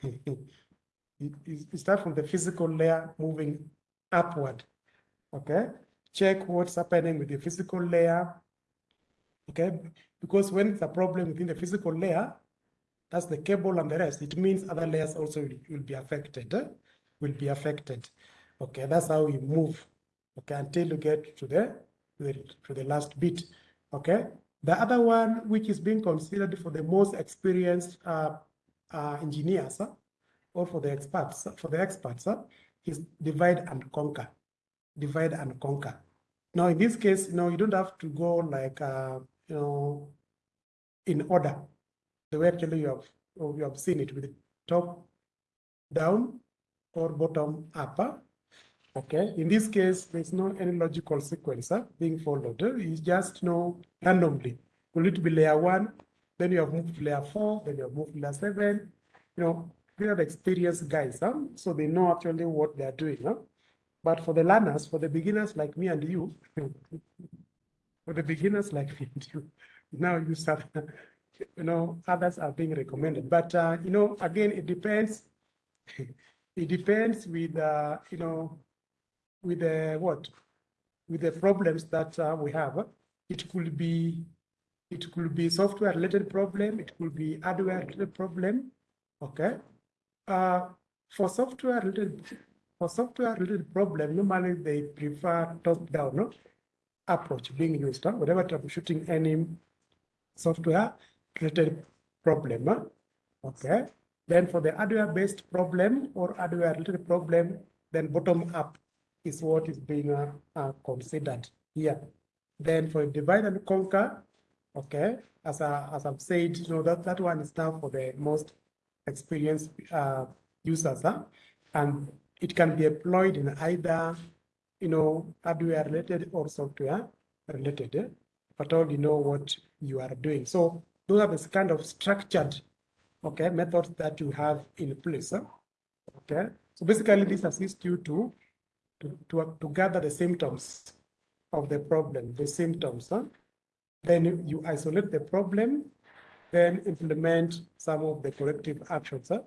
you start from the physical layer, moving upward. Okay, check what's happening with the physical layer. Okay, because when it's a problem within the physical layer, that's the cable and the rest, it means other layers also will, will be affected, eh? will be affected. Okay, that's how we move, okay, until you get to the, the, to the last bit, okay? The other one, which is being considered for the most experienced uh, uh, engineers, huh? or for the experts, for the experts, huh? is divide and conquer, divide and conquer. Now, in this case, you know, you don't have to go like, uh, you know, in order the way actually you have you have seen it with top down or bottom up. Okay, in this case, there's no any logical sequence being followed. It's just you know randomly. Will it be layer one? Then you have moved to layer four. Then you have moved to layer seven. You know, they are experienced guys, huh? so they know actually what they are doing. Huh? But for the learners, for the beginners like me and you, for the beginners like me and you, now you start you know, others are being recommended. But, uh, you know, again, it depends. it depends with, uh, you know, with the what? With the problems that uh, we have. It could be, it could be software related problem. It could be hardware related problem. Okay. Uh, for software related, for software related problem, normally they prefer top down no? approach being used. Huh? Whatever troubleshooting any software, related problem. Okay. Then for the hardware-based problem or hardware-related problem, then bottom-up is what is being uh, uh, considered here. Then for divide and conquer, okay, as, I, as I've said, you know, that, that one is now for the most experienced uh, users, huh? and it can be employed in either, you know, hardware-related or software-related, but all you know what you are doing. So those are the kind of structured, okay, methods that you have in place. Okay, so basically this assists you to, to, to, to gather the symptoms of the problem, the symptoms. Huh? Then you isolate the problem, then implement some of the corrective actions huh,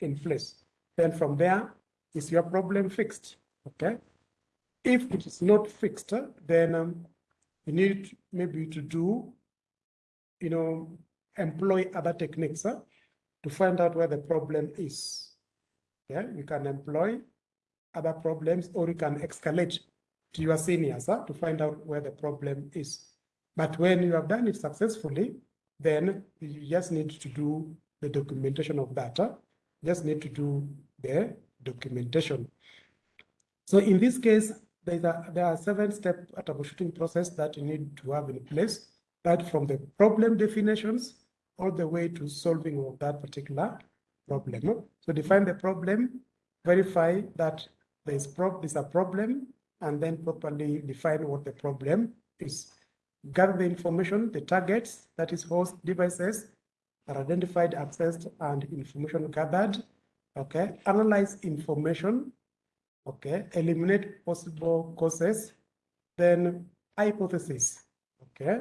in place. Then from there, is your problem fixed? Okay. If it is not fixed, uh, then um, you need maybe to do, you know, employ other techniques huh, to find out where the problem is. Yeah, you can employ other problems or you can escalate to your seniors huh, to find out where the problem is. But when you have done it successfully, then you just need to do the documentation of that. Huh? Just need to do the documentation. So in this case, there's a, there are seven step troubleshooting process that you need to have in place. That from the problem definitions all the way to solving of that particular problem. So define the problem, verify that there is prob there's a problem, and then properly define what the problem is. Gather the information, the targets, that is host devices, are identified, accessed, and information gathered. Okay, analyze information. Okay, eliminate possible causes. Then hypothesis. Okay,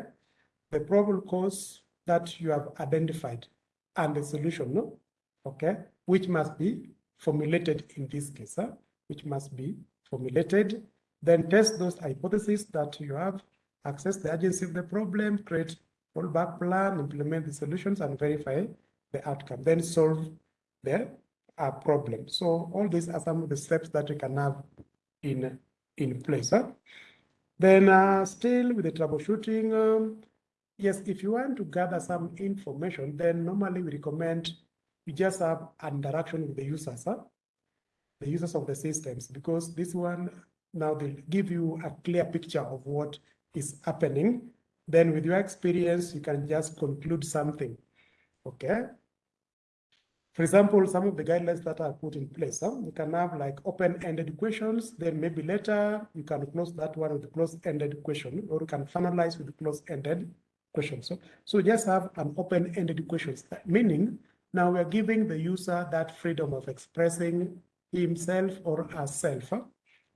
the probable cause that you have identified and the solution, no? okay, which must be formulated in this case, huh? which must be formulated. Then test those hypotheses that you have, access the urgency of the problem, create fallback plan, implement the solutions, and verify the outcome. Then solve the uh, problem. So all these are some of the steps that you can have in, in place. Huh? Then uh, still with the troubleshooting, um, Yes, if you want to gather some information, then normally we recommend you just have an interaction with the users, huh? the users of the systems, because this one now they give you a clear picture of what is happening. Then with your experience, you can just conclude something, okay? For example, some of the guidelines that are put in place, huh? you can have like open-ended questions, then maybe later you can close that one with a closed-ended question, or you can finalize with closed-ended question. So, so just have an open-ended questions, meaning now we're giving the user that freedom of expressing himself or herself huh?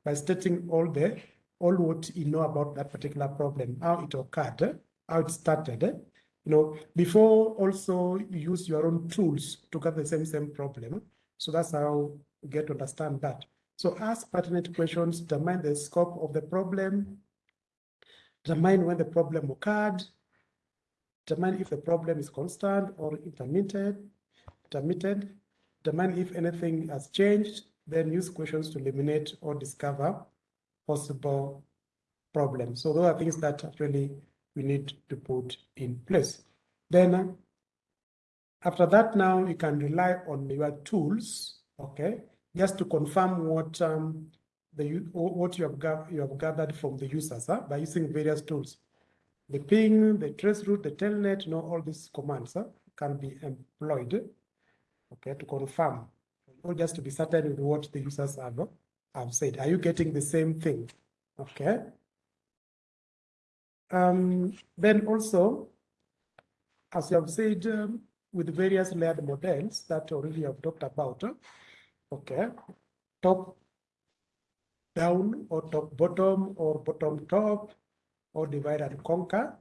by stating all the all what you know about that particular problem, how it occurred, how it started, you know, before also use your own tools to get the same same problem. So that's how you get to understand that. So ask pertinent questions, determine the scope of the problem, determine when the problem occurred, determine if the problem is constant or intermittent, intermittent, determine if anything has changed, then use questions to eliminate or discover possible problems. So those are things that actually we need to put in place. Then uh, after that, now you can rely on your tools, okay, just to confirm what um, the what you have you have gathered from the users huh, by using various tools. The ping, the trace route, the telnet, you know, all these commands huh, can be employed, okay, to confirm or just to be certain with what the users have, have said. Are you getting the same thing? Okay. Um, then also, as you have said, um, with various layered models that already have talked about, uh, okay, top down or top bottom or bottom top or divide and conquer.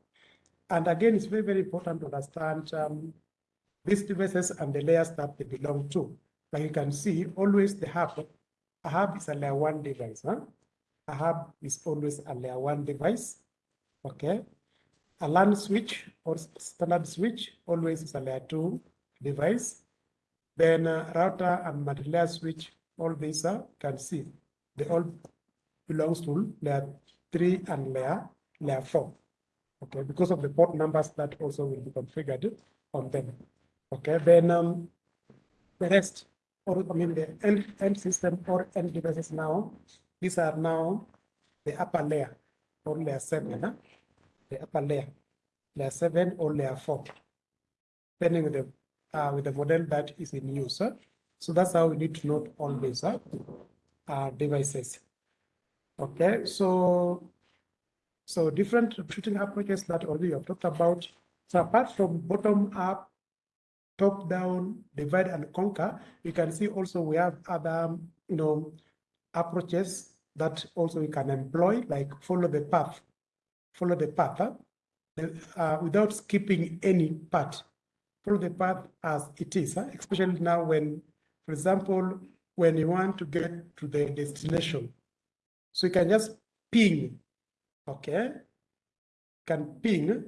And again, it's very, very important to understand um, these devices and the layers that they belong to. Like you can see, always the hub, a hub is a layer one device. Huh? A hub is always a layer one device. Okay. A LAN switch or standard switch always is a layer two device. Then uh, router and multi-layer switch, all these are can see, they all belongs to layer three and layer, layer four. Okay, because of the port numbers that also will be configured on them. Okay, then um, the rest or I mean the end, end system or end devices now, these are now the upper layer or layer seven, huh? The upper layer, layer seven or layer four, depending with the uh, with the model that is in use. Huh? So that's how we need to note all these huh? uh, devices. Okay, so so different shooting approaches that already have talked about. So apart from bottom up top down, divide and conquer, you can see also we have other, you know, approaches that also we can employ, like follow the path, follow the path, uh, without skipping any part. Follow the path as it is, huh? especially now when, for example, when you want to get to the destination. So you can just ping, okay? Can ping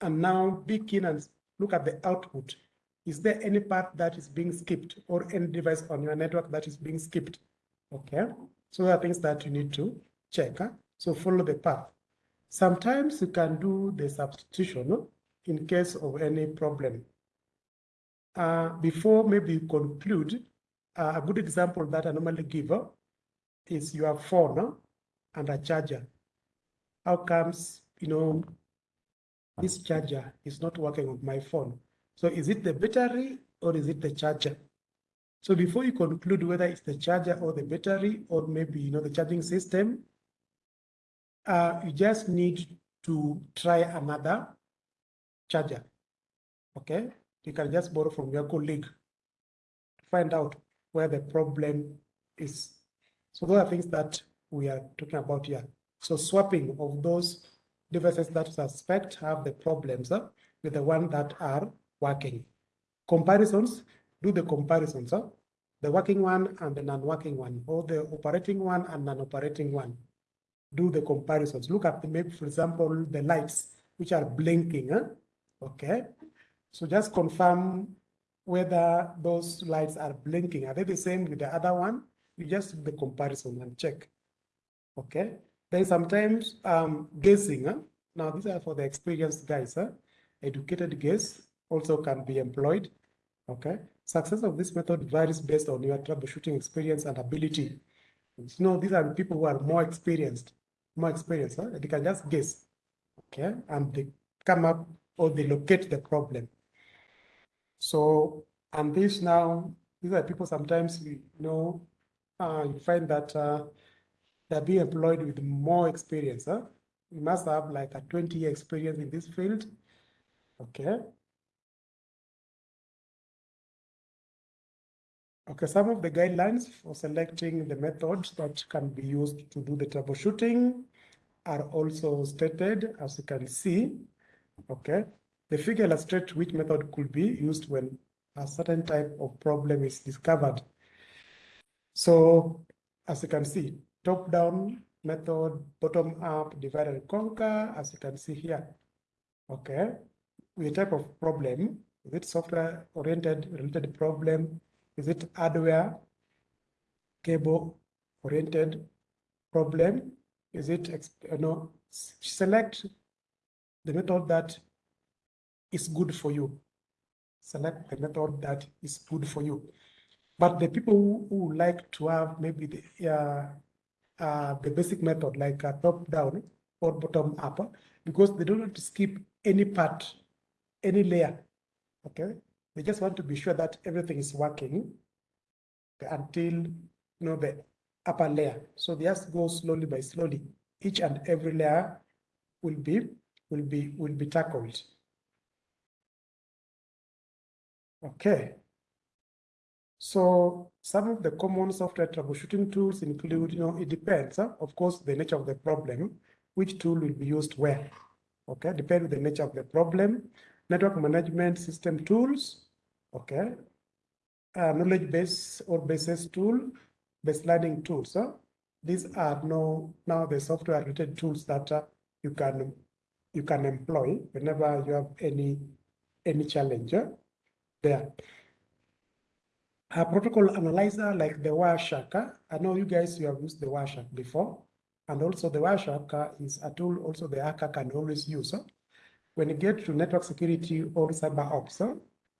and now be keen and look at the output is there any path that is being skipped or any device on your network that is being skipped? Okay, so there are things that you need to check. Huh? So follow the path. Sometimes you can do the substitution in case of any problem. Uh, before maybe you conclude, uh, a good example that I normally give uh, is your phone and a charger. How comes, you know, this charger is not working on my phone? So is it the battery or is it the charger? So before you conclude whether it's the charger or the battery or maybe you know the charging system, uh, you just need to try another charger. Okay, you can just borrow from your colleague to find out where the problem is. So those are things that we are talking about here. So swapping of those devices that suspect have the problems uh, with the one that are working. Comparisons, do the comparisons, huh? the working one and the non-working one, or the operating one and non-operating one. Do the comparisons. Look at the maybe, for example, the lights which are blinking. Huh? Okay. So just confirm whether those lights are blinking. Are they the same with the other one? You just do the comparison and check. Okay. Then sometimes um, guessing. Huh? Now these are for the experienced guys. Huh? Educated guess also can be employed. Okay. Success of this method varies based on your troubleshooting experience and ability. You know, these are people who are more experienced, more experience, Huh? They can just guess. Okay. And they come up or they locate the problem. So And this now, these are people sometimes you know, uh, you find that uh, they're being employed with more experience. Huh? You must have like a 20 year experience in this field. Okay. Okay, some of the guidelines for selecting the methods that can be used to do the troubleshooting are also stated, as you can see. Okay, the figure illustrates which method could be used when a certain type of problem is discovered. So, as you can see, top-down method, bottom-up, divide and conquer, as you can see here. Okay, with a type of problem, it software-oriented related problem? Is it hardware, cable-oriented problem? Is it, you know, select the method that is good for you. Select the method that is good for you. But the people who, who like to have maybe the, uh, uh, the basic method like a top down or bottom up, because they don't want to skip any part, any layer. Okay, they just want to be sure that everything is working until you know the upper layer. So they just go slowly by slowly. Each and every layer will be will be will be tackled. Okay. So some of the common software troubleshooting tools include, you know, it depends, huh? of course, the nature of the problem, which tool will be used where. Okay, depends the nature of the problem. Network management system tools, okay. Uh, knowledge base or basis tool, baselining tools. Huh? These are no now the software related tools that uh, you can you can employ whenever you have any any challenge uh, there. A protocol analyzer like the Wireshark. I know you guys you have used the Wireshark before. And also the Wireshark is a tool also the hacker can always use. When you get to network security or cyber ops, uh,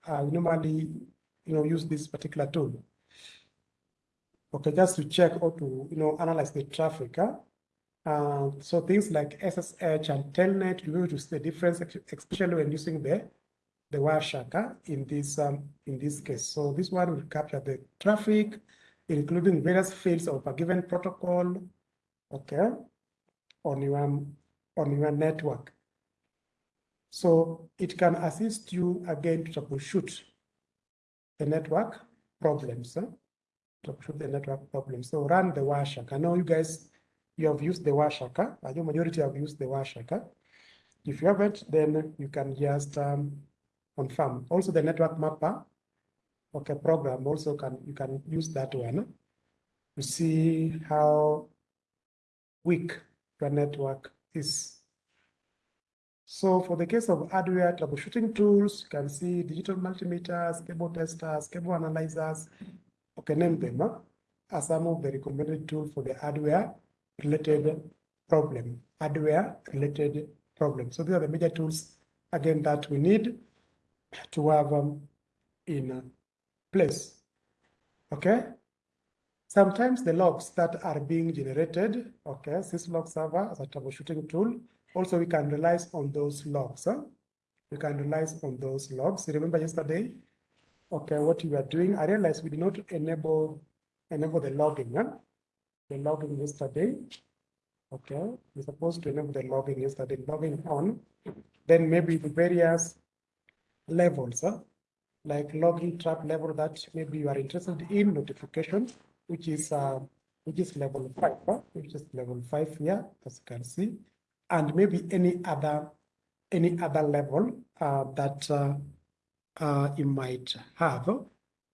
you normally you know use this particular tool. Okay, just to check or to you know analyze the traffic. Huh? Uh, so things like SSH and Telnet, able to see the difference, especially when using the the Wireshark in this um, in this case. So this one will capture the traffic, including various fields of a given protocol, okay, on your on your network. So it can assist you again to troubleshoot the network problems. Huh? troubleshoot the network problem. So run the Wireshark. I know you guys, you have used the Wireshark. I know majority have used the Wireshark. If you haven't, then you can just um, confirm. Also the network mapper, okay, program also can, you can use that one to see how weak your network is. So for the case of hardware troubleshooting tools, you can see digital multimeters, cable testers, cable analyzers, okay, name them huh, as some of the recommended tools for the hardware related problem, hardware related problem. So these are the major tools, again, that we need to have um, in place. Okay. Sometimes the logs that are being generated, okay, syslog server as a troubleshooting tool, also we can rely on those logs. Huh? We can rely on those logs. Remember yesterday okay, what you were doing. I realized we did not enable enable the logging, huh? the logging yesterday. Okay, we're supposed to enable the logging yesterday, logging on. Then maybe the various levels, huh? like logging trap level that maybe you are interested in notification, which is uh, which is level five, huh? which is level five here, as you can see, and maybe any other any other level uh, that uh, uh, you might have.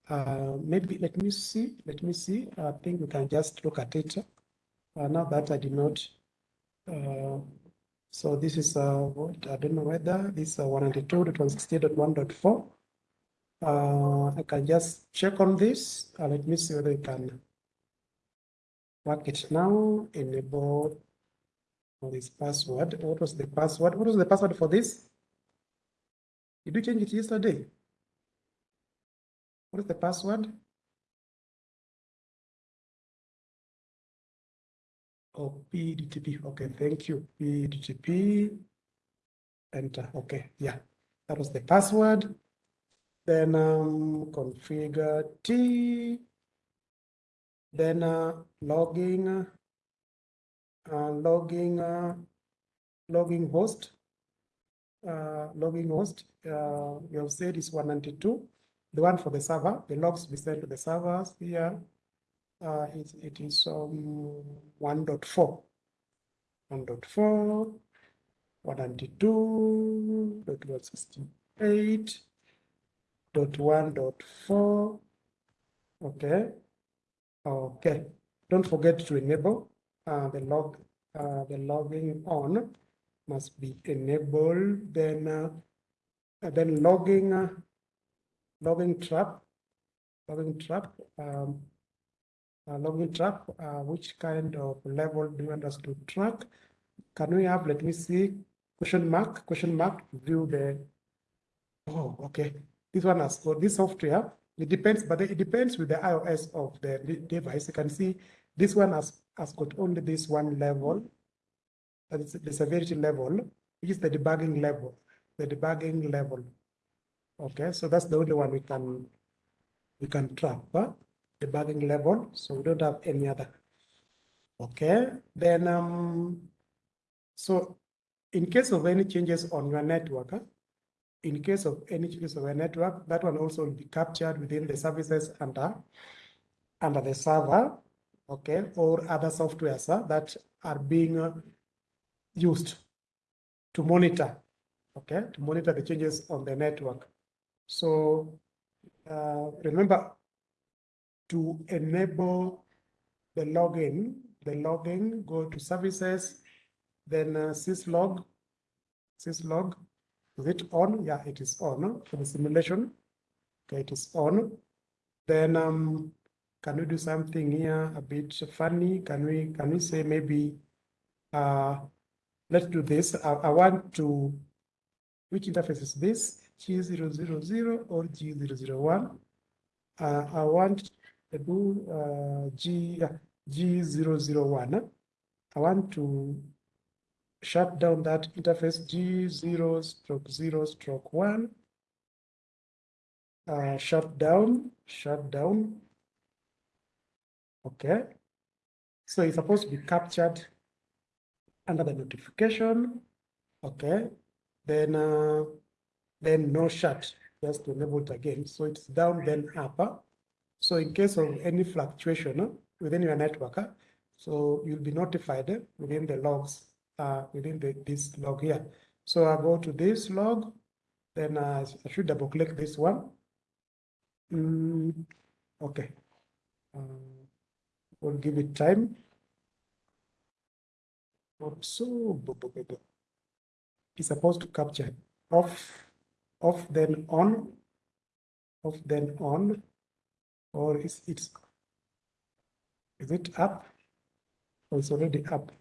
Uh, maybe let me see, let me see. I think we can just look at it uh, now that I did not. Uh, so this is what I don't know whether this is uh, 192.168.1.4. Uh, I can just check on this. Let me see whether I can work it now. Enable this password. What was the password? What was the password for this? Did you change it yesterday? What is the password? Oh, PDTP. Okay, thank you. PDTP. Enter. Okay, yeah. That was the password. then um, configure T, then uh, logging, logging, uh, logging host, uh, logging host, uh, you have said is 192. The one for the server, the logs we send to the servers here, uh, it, it is um, 1.4. 1.4, 192.168, dot one dot four. Okay. Okay. Don't forget to enable uh, the log, uh, the logging on must be enabled. Then, uh, then logging, uh, logging trap, logging trap, um, uh, logging trap. Uh, which kind of level do you want us to track? Can we have? Let me see. Question mark. Question mark. View the. Oh, okay. This one has got this software. It depends, but it depends with the IOS of the device. You can see this one has, has got only this one level. That is the severity level, which is the debugging level. The debugging level. Okay, so that's the only one we can we can track, huh? debugging level. So we don't have any other. Okay, then um, so in case of any changes on your network, huh? in case of any changes of a network, that one also will be captured within the services under, under the server, okay, or other softwares that are being uh, used to monitor, okay, to monitor the changes on the network. So uh, remember to enable the login, the login, go to services, then uh, syslog, syslog, is it on? Yeah, it is on for the simulation. Okay, it is on. Then um, can we do something here a bit funny? Can we can we say maybe uh let's do this. I, I want to which interface is this? G000 or G001? Uh, I want to do uh, G, uh, G001. I want to shut down that interface G0 stroke 0 stroke 1. Uh, shut down, shut down. Okay. So it's supposed to be captured under the notification. Okay. Then, uh, then no shut, just to enable it again. So it's down, then up. So in case of any fluctuation within your network, so you'll be notified within the logs uh, within the, this log here. So I go to this log, then uh, I should double click this one. Mm, okay. Uh, we'll give it time. So it's supposed to capture off, off then on, off then on, or is it's it up? Or it's already up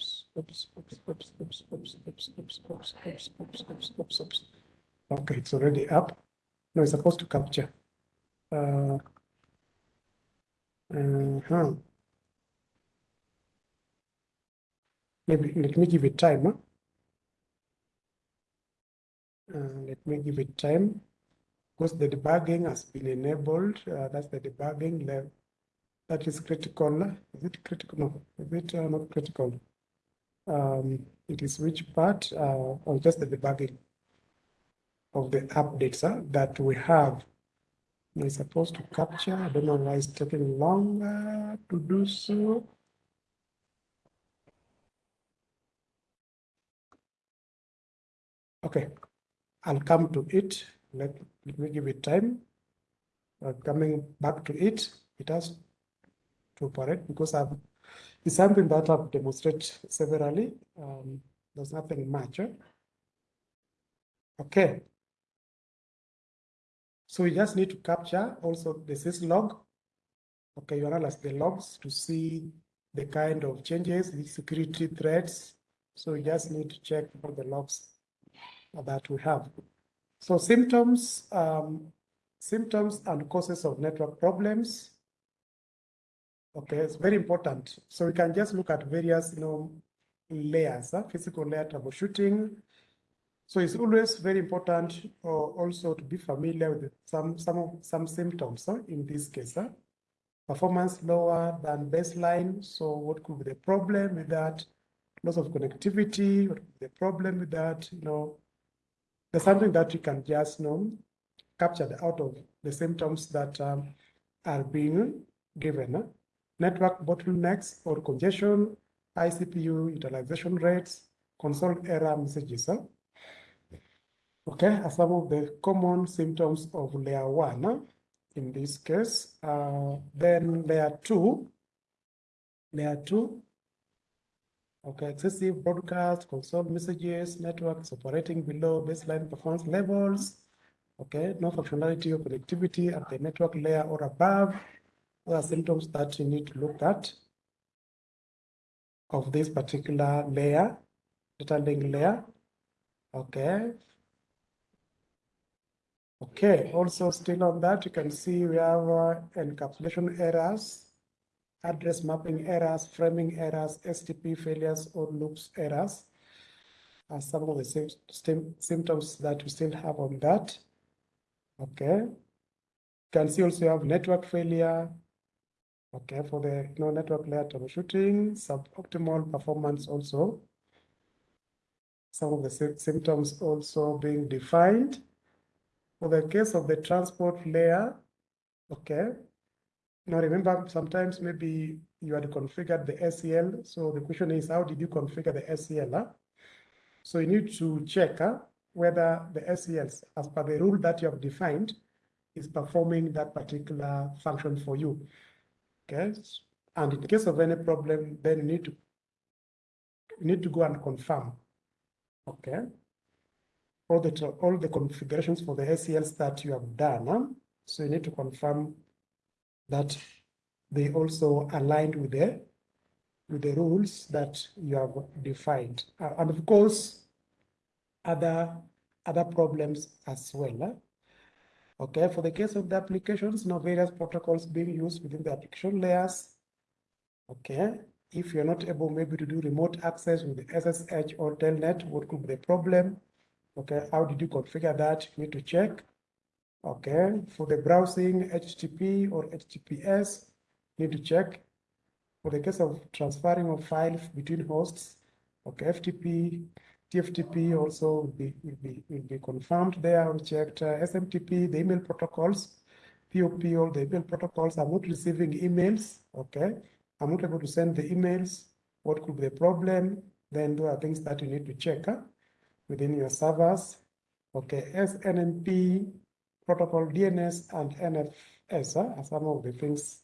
oops, oops, oops, oops, oops, oops, oops, oops, oops, oops, oops, oops, oops. Okay, it's already up. No, it's supposed to capture. Uh, uh huh. Maybe let me give it time. Huh? Uh, let me give it time. Because the debugging has been enabled. Uh, that's the debugging level. That is critical. Is it critical? No, is it uh, not critical? um, it is which part uh, or just the debugging of the updates that we have. We're supposed to capture. I don't know why it's taking longer to do so. Okay, I'll come to it. Let, let me give it time. Uh, coming back to it, it has to operate because I've it's something that I've demonstrated severally. Um, there's nothing much. Eh? Okay. So we just need to capture also the syslog. Okay, you analyze the logs to see the kind of changes, the security threats. So we just need to check all the logs that we have. So symptoms, um, symptoms and causes of network problems. Okay, it's very important. So we can just look at various, you know, layers, uh, physical layer troubleshooting. So it's always very important uh, also to be familiar with some some some symptoms uh, in this case. Uh, performance lower than baseline. So what could be the problem with that? Loss of connectivity, what could be the problem with that? You know, there's something that you can just you know, capture out of the symptoms that um, are being given. Uh, network bottlenecks or congestion, high CPU utilization rates, console error messages. Uh, Okay, some of the common symptoms of layer one uh, in this case. Uh, then layer two, layer two, okay, excessive broadcast, console messages, networks operating below baseline performance levels, okay, no functionality or connectivity at the network layer or above. Those are symptoms that you need to look at of this particular layer, data link layer. Okay, Okay, also still on that, you can see we have uh, encapsulation errors, address mapping errors, framing errors, STP failures or loops errors are some of the symptoms that we still have on that. Okay. You can see also you have network failure. Okay, for the you know, network layer troubleshooting, suboptimal performance also. Some of the symptoms also being defined. For the case of the transport layer, okay. Now remember, sometimes maybe you had configured the ACL. So the question is, how did you configure the ACL? Huh? So you need to check huh, whether the ACLs, as per the rule that you have defined, is performing that particular function for you. Okay. And in case of any problem, then you need to you need to go and confirm. Okay all the all the configurations for the ACLs that you have done. Huh? So you need to confirm that they also aligned with the with the rules that you have defined. Uh, and of course, other other problems as well. Huh? Okay, for the case of the applications, now various protocols being used within the application layers. Okay, if you're not able maybe to do remote access with the SSH or Telnet, what could be the problem? Okay, how did you configure that? You need to check. Okay, for the browsing, HTTP or HTTPS, you need to check. For the case of transferring of files between hosts, okay, FTP, TFTP also will be, will be, will be confirmed there. We checked uh, SMTP, the email protocols, POP, all the email protocols. I'm not receiving emails, okay? I'm not able to send the emails. What could be the problem? Then there are things that you need to check. Huh? Within your servers. Okay, SNMP, protocol DNS, and NFS are some of the things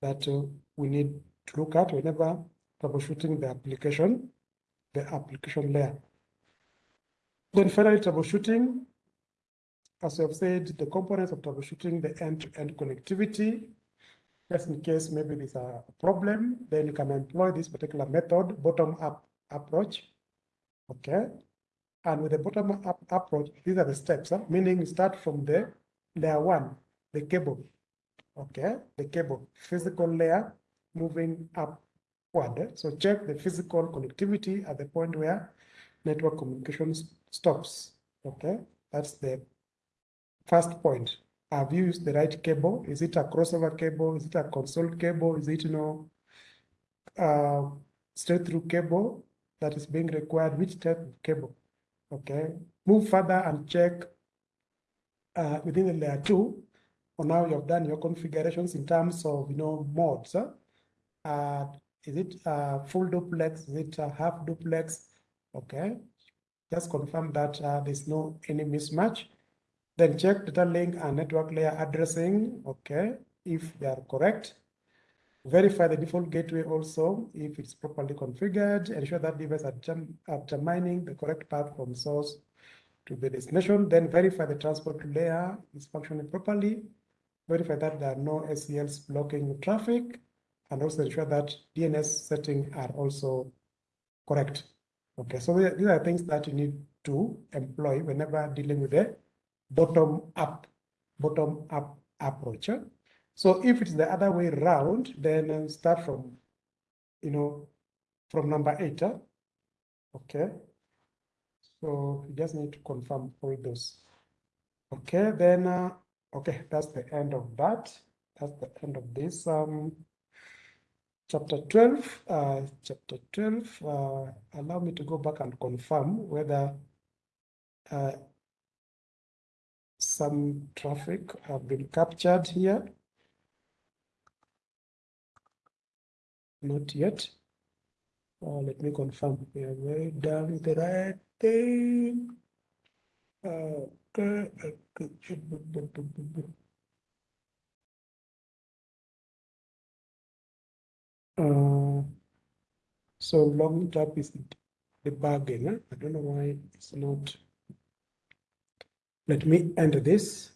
that uh, we need to look at whenever troubleshooting the application, the application layer. Then finally, troubleshooting. As we have said, the components of troubleshooting the end-to-end -end connectivity. Just in case maybe there's a problem, then you can employ this particular method, bottom-up approach. Okay, and with the bottom up approach, these are the steps, huh? meaning start from the layer one, the cable, okay? The cable, physical layer moving upward. So check the physical connectivity at the point where network communications stops, okay? That's the first point. Have you used the right cable? Is it a crossover cable? Is it a console cable? Is it, you know, uh, straight through cable that is being required? Which type of cable? Okay, move further and check uh, within the layer two or now you have done your configurations in terms of you know modes. Uh, is it uh, full duplex? Is it half duplex? Okay, just confirm that uh, there's no any mismatch. Then check data link and network layer addressing. Okay, if they are correct. Verify the default gateway also if it's properly configured. Ensure that device are, determining the correct path from source to the destination. Then verify the transport layer is functioning properly. Verify that there are no ACLs blocking traffic and also ensure that DNS settings are also correct. Okay, so these are things that you need to employ whenever dealing with a bottom up, bottom up approach. So if it's the other way around, then start from, you know, from number eight. Huh? Okay. So So you just need to confirm all those. Okay, then, uh, okay, that's the end of that. That's the end of this um, chapter 12. Uh, chapter 12, uh, allow me to go back and confirm whether uh, some traffic have been captured here. Not yet. Uh, let me confirm. We have very done the right thing. Uh, okay. Uh, so long tap is debugging. Huh? I don't know why it's not. Let me enter this.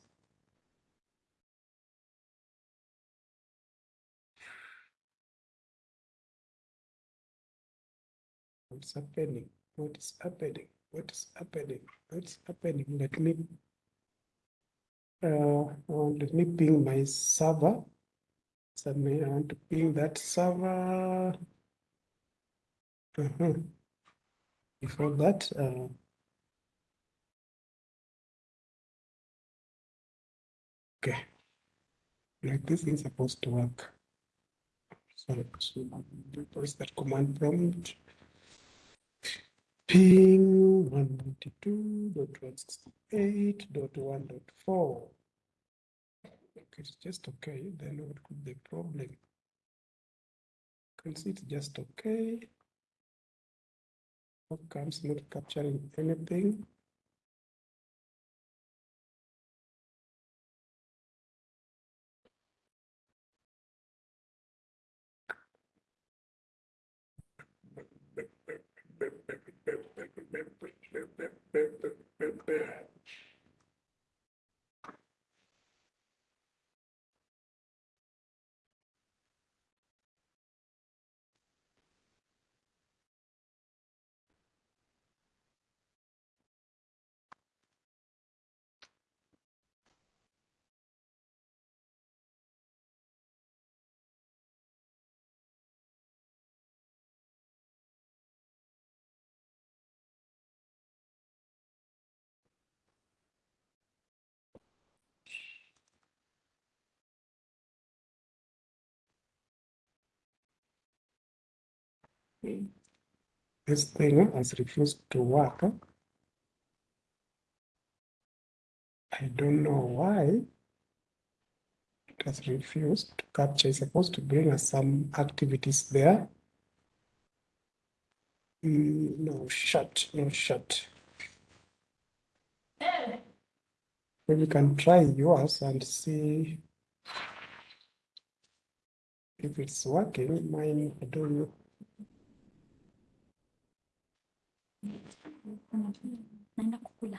What's happening? What is happening? What is happening? What's happening? Let me uh, let me ping my server. So I want to ping that server. Uh -huh. Before that, uh, okay, like this is supposed to work. So, so press that command prompt. Ping 192.168.1.4. Okay, It's just okay. Then what could be the problem? can see it's just okay. How comes not capturing anything? Bip, bip, bip, bip, bip, bip, bip, bip, bip, bip, bip. This thing has refused to work. I don't know why it has refused to capture. It's supposed to bring us some activities there. Mm, no, shut, no, shut. Maybe you can try yours and see if it's working. Mine, I don't know. Naenda kukula.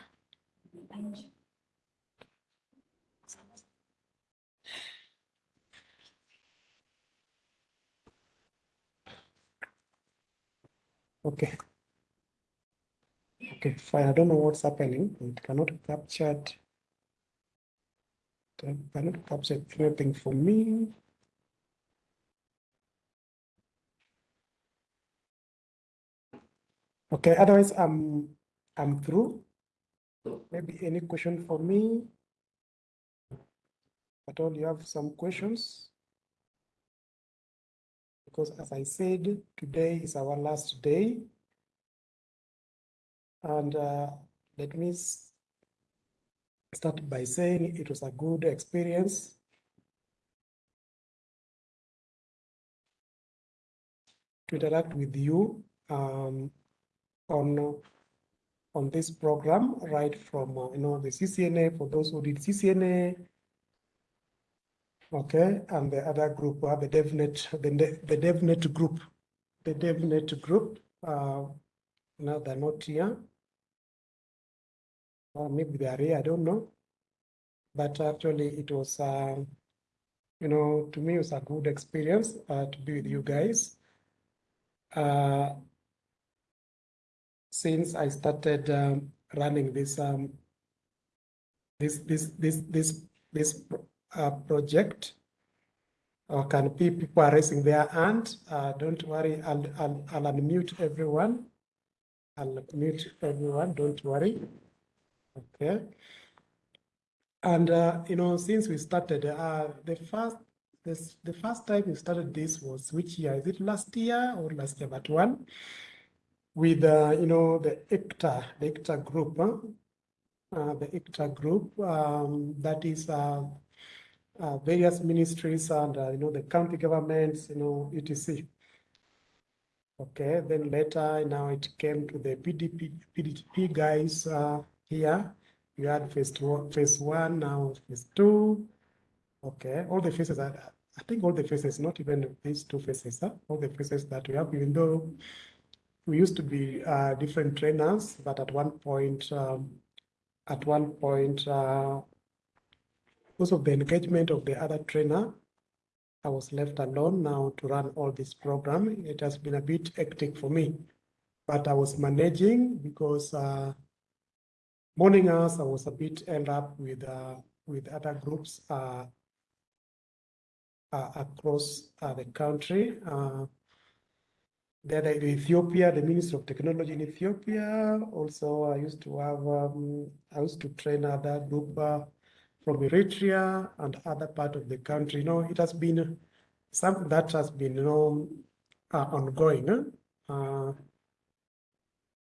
Okay. Okay, fine. I don't know what's happening. It cannot capture it. It cannot capture anything for me. Okay, otherwise I'm I'm through. Maybe any question for me? At all, you have some questions? Because as I said, today is our last day. And uh, let me start by saying it was a good experience. To interact with you um, on on this program, right from uh, you know the CCNA for those who did CCNA, okay, and the other group, uh, the DevNet, the the DevNet group, the DevNet group. Uh, now they're not here. Or maybe they are here, I don't know. But actually, it was, uh, you know, to me, it was a good experience uh, to be with you guys. Uh, since I started um, running this um, this this this this this uh, project, or can be people are raising their hand. Uh, don't worry, I'll, I'll I'll unmute everyone. I'll mute everyone, don't worry. Okay. And, uh, you know, since we started, uh, the first, this, the first time we started this was which year? Is it last year or last year, but one? With, uh, you know, the ICTA, the ICTA group, huh? Uh, the ICTA group, um, that is, uh, uh, various ministries and, uh, you know, the county governments, you know, etc. Okay, then later, now it came to the PDP, PDP guys uh, here. You had phase one, phase one, now phase two. Okay, all the phases are, I think all the phases, not even these two phases, huh? all the phases that we have, even though we used to be uh, different trainers, but at one point, um, at one point, uh, because of the engagement of the other trainer, I was left alone now to run all this program. It has been a bit hectic for me, but I was managing because uh, morning hours I was a bit held up with uh, with other groups uh, uh, across uh, the country. There in Ethiopia, the Ministry of Technology in Ethiopia. Also, I used to have um, I used to train other group uh, from Eritrea and other part of the country. You know, it has been something that has been, you know, uh, ongoing. Uh,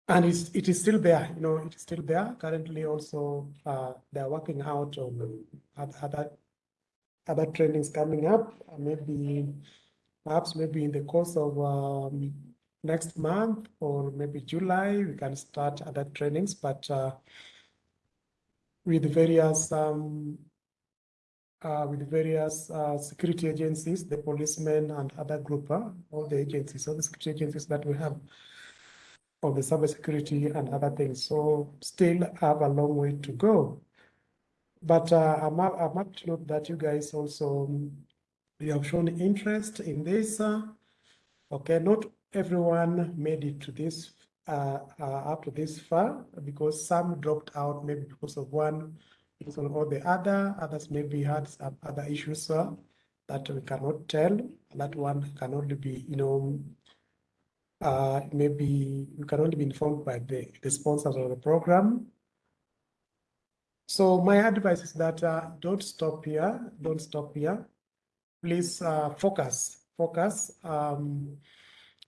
and it's, it is still there, you know, it is still there. Currently also, uh, they're working out on other, other trainings coming up. Maybe, perhaps maybe in the course of um, next month or maybe July, we can start other trainings, but uh, with various um, uh, with various uh, security agencies, the policemen and other group, uh, all the agencies, all the security agencies that we have on the cybersecurity and other things. So still have a long way to go. But uh, I'm, I'm note that you guys also um, you have shown interest in this. Uh, okay, not everyone made it to this uh, uh, up to this far because some dropped out maybe because of one reason or the other. Others maybe had some other issues uh, that we cannot tell. That one can only be, you know, uh, maybe you can only be informed by the, the sponsors of the program. So my advice is that uh, don't stop here. Don't stop here. Please uh, focus. Focus. Um,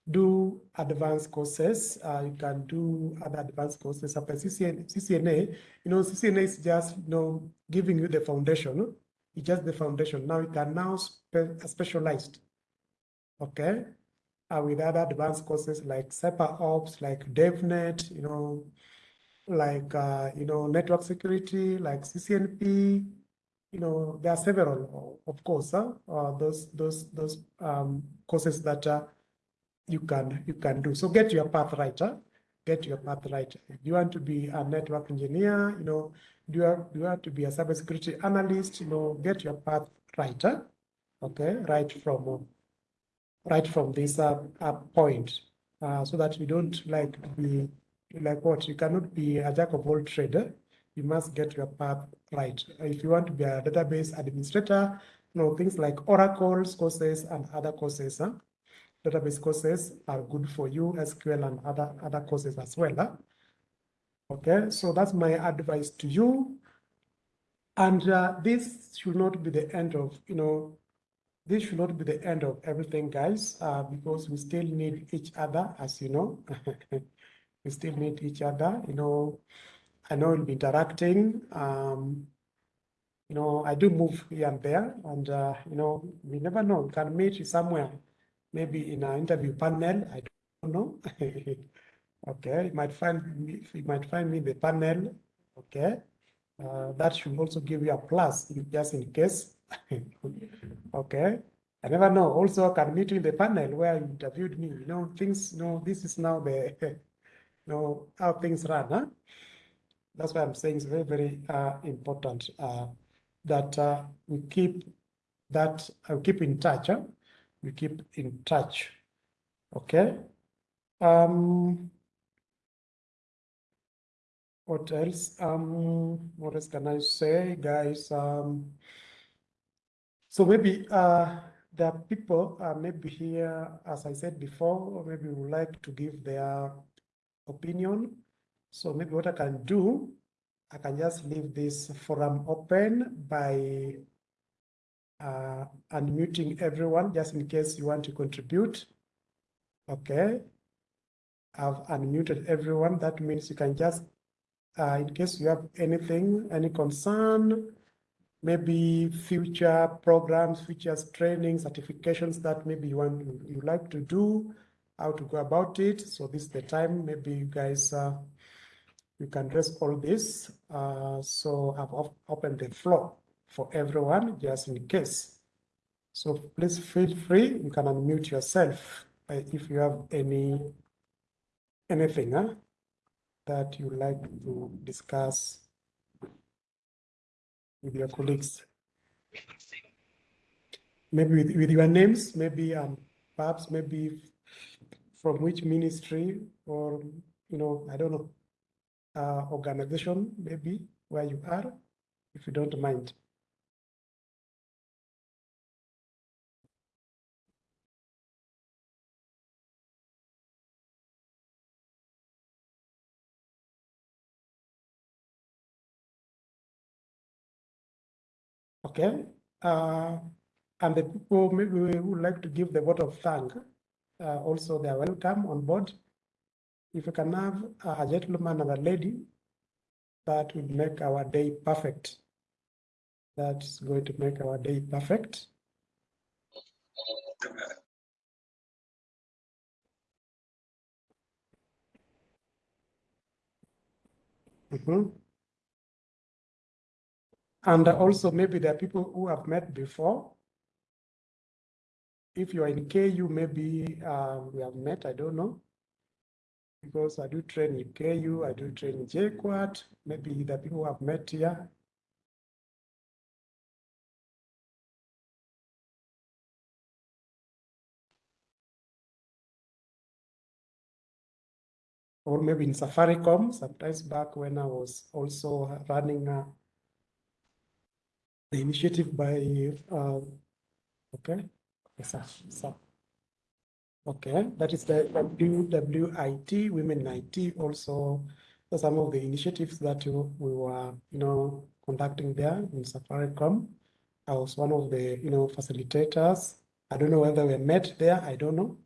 do advanced courses. Uh, you can do other advanced courses. After CCNA, CCNA, you know, CCNA is just, you know, giving you the foundation. It's just the foundation. Now you can now spe specialized, okay? Uh, with other advanced courses like Cyber Ops, like DevNet, you know, like, uh, you know, network security, like CCNP, you know, there are several, of course, uh, those, those, those um, courses that are you can you can do. So get your path right. Huh? Get your path right. If you want to be a network engineer, you know, do you, have, do you want to be a cybersecurity analyst, you know, get your path right. Huh? Okay, right from right from this uh, uh, point, uh, so that you don't like to be like what you cannot be a jack of all trades. You must get your path right. If you want to be a database administrator, you know, things like Oracle courses and other courses. Huh? database courses are good for you, SQL and other, other courses as well. Huh? Okay, so that's my advice to you. And uh, this should not be the end of, you know, this should not be the end of everything, guys, uh, because we still need each other, as you know. we still need each other, you know. I know we'll be interacting. Um, you know, I do move here and there, and, uh, you know, we never know, we can meet you somewhere maybe in an interview panel. I don't know. okay, you might find me, you might find me in the panel. Okay, uh, that should also give you a plus just in case. okay, I never know. Also, I can meet you in the panel where you interviewed me. You know, things. You know, this is now the, you know, how things run. Huh? That's why I'm saying it's very, very uh, important uh, that uh, we keep that uh, keep in touch. Huh? we keep in touch. Okay. Um, what else? Um, what else can I say, guys? Um, so maybe uh, there are people uh, maybe here, as I said before, maybe would like to give their opinion. So maybe what I can do, I can just leave this forum open by uh, unmuting everyone, just in case you want to contribute. Okay. I've unmuted everyone. That means you can just, uh, in case you have anything, any concern, maybe future programs, future training, certifications that maybe you want, you like to do, how to go about it. So this is the time, maybe you guys, uh, you can address all this. Uh, so I've op- opened the floor for everyone, just in case. So please feel free, you can unmute yourself uh, if you have any, anything huh, that you like to discuss with your colleagues. Maybe with, with your names, maybe um, perhaps maybe from which ministry or, you know, I don't know, uh, organization maybe where you are, if you don't mind. Okay, uh, and the people maybe we would like to give the vote of thank. Uh, also, they are welcome on board. If you can have a gentleman and a lady, that would make our day perfect. That's going to make our day perfect. Mhm. And also maybe there are people who have met before. If you are in KU, maybe uh, we have met, I don't know. Because I do train in KU, I do train in JKUAT, maybe the people who have met here. Or maybe in Safaricom, sometimes back when I was also running uh, the initiative by, uh, okay, yes, sir. Okay, that is the WWIT, Women in IT, also some of the initiatives that we were, you know, conducting there in Safaricom. I was one of the, you know, facilitators. I don't know whether we met there, I don't know.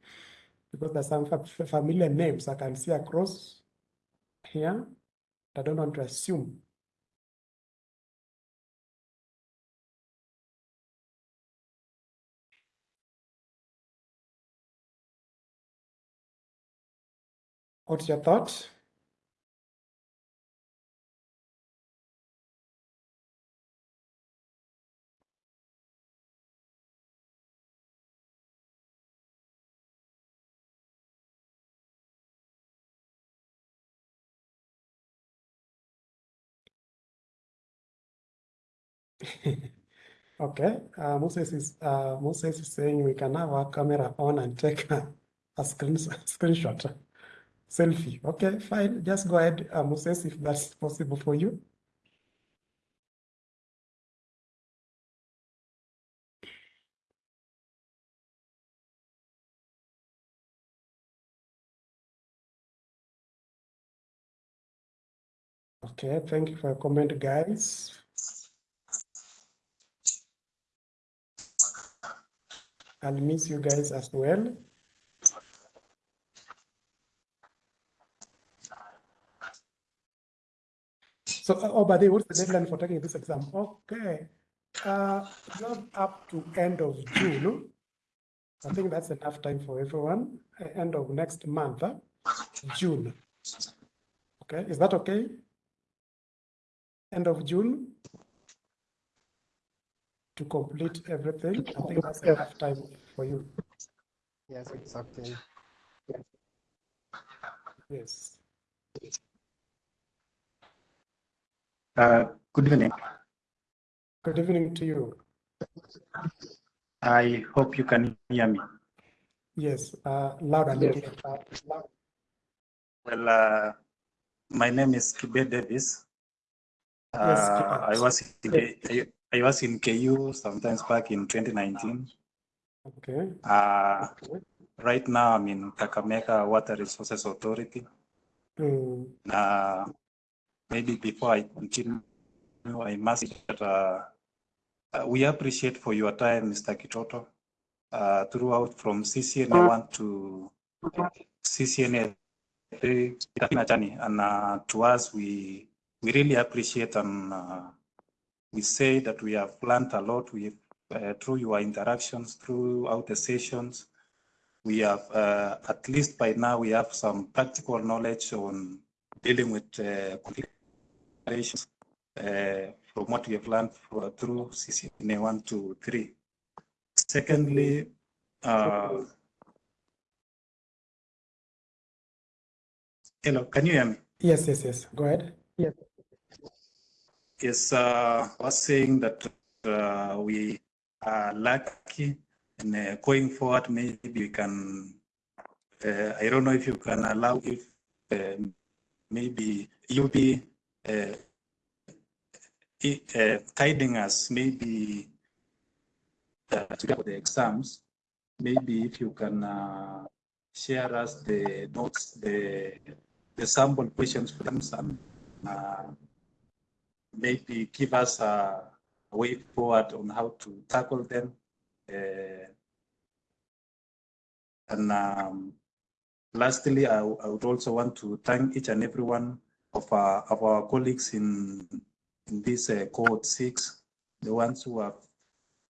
Because there's some familiar names I can see across here. I don't want to assume. What's your thought? Okay, uh, Moses is, uh, Moses is saying we can have our camera on and take a, a screen, screenshot, selfie. Okay, fine, just go ahead, uh, Moses, if that's possible for you. Okay, thank you for your comment, guys. I'll miss you guys as well. So, uh, oh, by the way, what's the deadline for taking this exam? Okay, uh, have up to end of June. I think that's enough time for everyone. Uh, End of next month, huh? June. Okay, is that okay? End of June? To complete everything, I think that's enough time for you. Yes, exactly. okay. Yes. Uh, good evening. Good evening to you. I hope you can hear me. Yes, uh, loud and Yes. clear. Well, uh, my name is Kibe Davis. Yes, Uh, Kibe. I was in, K- I I was in KU sometimes back in 2019. Okay, Uh, right now I'm in Kakamega Water Resources Authority. Mm, Uh, maybe before I continue, I must say that uh, uh, we appreciate for your time, Mr. Kitoto, uh, throughout from CCNA one to CCNA three, it's been journey, and uh, to us, we we really appreciate and uh, we say that we have learned a lot with uh, through your interactions throughout the sessions. We have at least by now we have some practical knowledge on dealing with conflict relations uh, from what we have learned for, through CCNA one to three. Secondly, uh, hello, can you hear me? Yes, yes, yes. Go ahead. Yes, uh, I was saying that uh, we are lucky and uh, going forward, maybe we can, uh, I don't know if you can allow if uh, maybe you'll be i- guiding us, maybe uh, to for the exams, maybe if you can uh, share us the notes, the, the sample questions for them and uh, maybe give us a way forward on how to tackle them. Uh, and um, lastly, I would also want to thank each and every one of our, of our colleagues in, in this uh, cohort six, the ones who have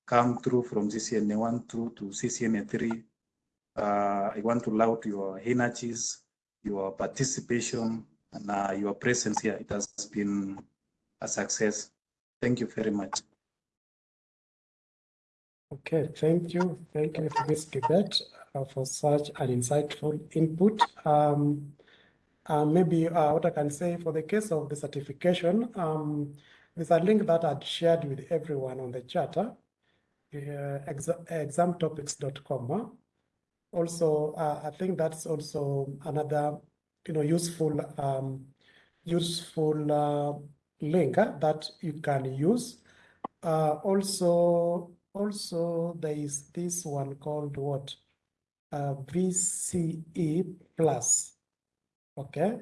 come through from CCNA one through to CCNA three. Uh, I want to laud your energies, your participation, and uh, your presence here. It has been a success. Thank you very much. Okay, thank you. Thank you for this debate, uh, for such an insightful input. Um, maybe uh, what I can say for the case of the certification, um, there's a link that I'd shared with everyone on the chat, uh, exa- examtopics.com. Also, uh, I think that's also another, you know, useful, um, useful uh, link uh, that you can use. Uh, also, also there is this one called what? Uh, VCE plus. Okay.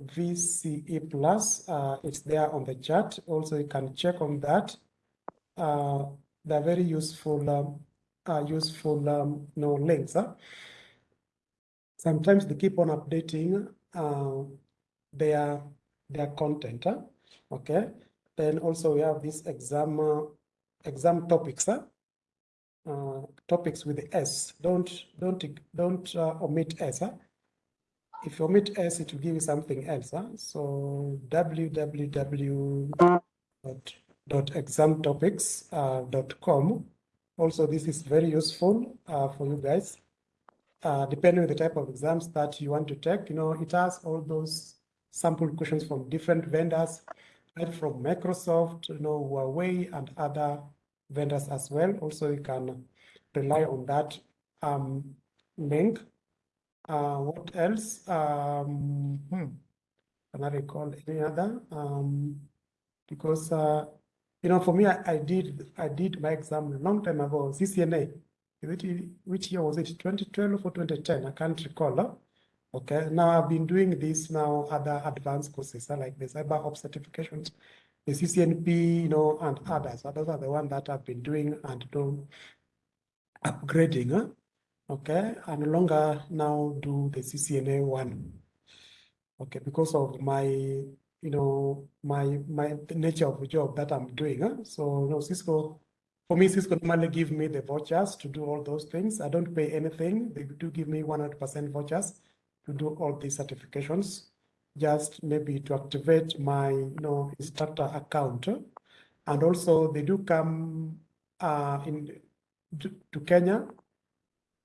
VCE plus, uh, it's there on the chart. Also, you can check on that. Uh, they're very useful, um, uh, useful, um, know, links. Huh? Sometimes they keep on updating uh, their their content. Huh? Okay. Then also we have this exam uh, exam topics. Huh? Uh, topics with the S. Don't don't don't omit S. Huh? If you omit S, it will give you something else. Huh? So www dot dot examtopics uh. Also, this is very useful uh, for you guys. Uh, depending on the type of exams that you want to take, you know, it has all those sample questions from different vendors, right from Microsoft, you know, Huawei and other vendors as well. Also, you can rely on that um, link. Uh, what else? Um, hmm, can I recall any other? Um, because uh, you know, for me, I, I did I did my exam a long time ago, CCNA. It, which year was it? 2012 or 2010? I can't recall. huh? Okay, now I've been doing this now, other advanced courses like the cyber ops certifications, the CCNP, you know, and others. Those are the one that I've been doing and do upgrading. Huh? Okay, I no longer now do the CCNA one. Okay, because of my, you know, my my nature of the job that I'm doing. Huh? So, you know, Cisco, for me, Cisco normally give me the vouchers to do all those things. I don't pay anything. They do give me 100% vouchers to do all these certifications, just maybe to activate my, you know, instructor account. huh? And also they do come uh, in to, to Kenya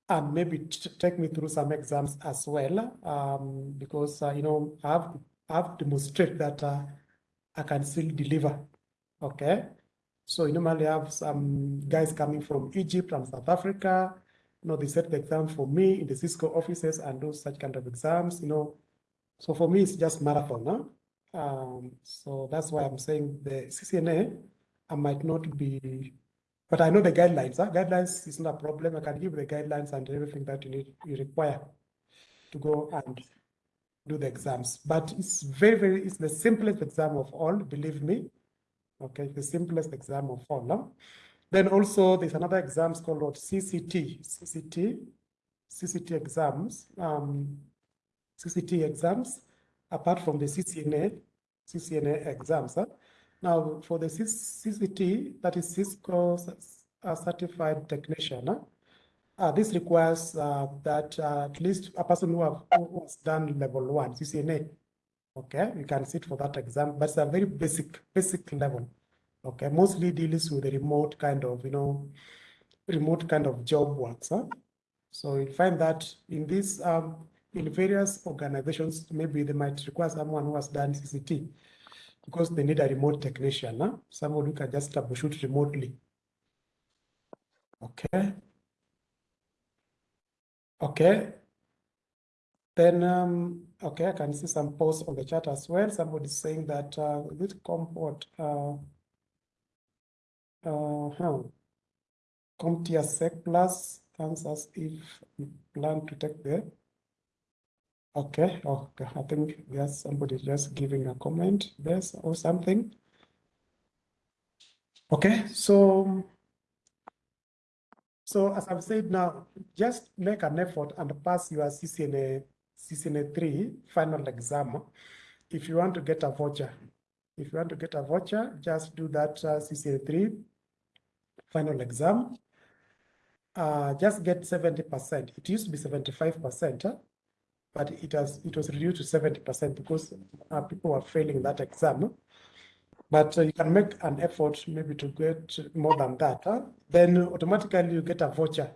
and maybe take me through some exams as well, um, because uh, you know I have I have to demonstrate that uh, I can still deliver. Okay, so you normally have some guys coming from Egypt and South Africa. You know, they set the exam for me in the Cisco offices and do such kind of exams. You know, so for me it's just marathon. Huh? Um, so that's why I'm saying the CCNA, I might not be but I know the guidelines. Huh? Guidelines is not a problem. I can give the guidelines and everything that you need, you require to go and do the exams. But it's very, very, it's the simplest exam of all, believe me. Okay, the simplest exam of all. huh? Then also there's another exams called CCT, CCT, CCT exams, um, CCT exams, apart from the CCNA, CCNA exams. huh? Now, for the CCT, that is Cisco uh, Certified Technician. Uh, this requires uh, that uh, at least a person who, have, who has done level one CCNA. Okay, you can sit for that exam, but it's a very basic, basic level. Okay, mostly deals with the remote kind of, you know, remote kind of job works. Huh? So you find that in this, um, in various organizations, maybe they might require someone who has done CCT because they need a remote technician, huh? someone who can just troubleshoot remotely. Okay. Okay. Then, um, okay, I can see some posts on the chat as well. Somebody saying that, uh, this comport, uh, uh, huh. CompTIA Sec Plus us if we plan to take the. Okay, okay, I think yes, somebody just giving a comment there or something. Okay, so. So as I've said now, just make an effort and pass your CCNA, CCNA three final exam. If you want to get a voucher, if you want to get a voucher, just do that uh, CCNA three final exam. Uh, just get seventy percent. It used to be seventy-five percent, but it has it was reduced to seventy percent because uh, people were failing that exam. But uh, you can make an effort maybe to get more than that. huh? Then automatically you get a voucher.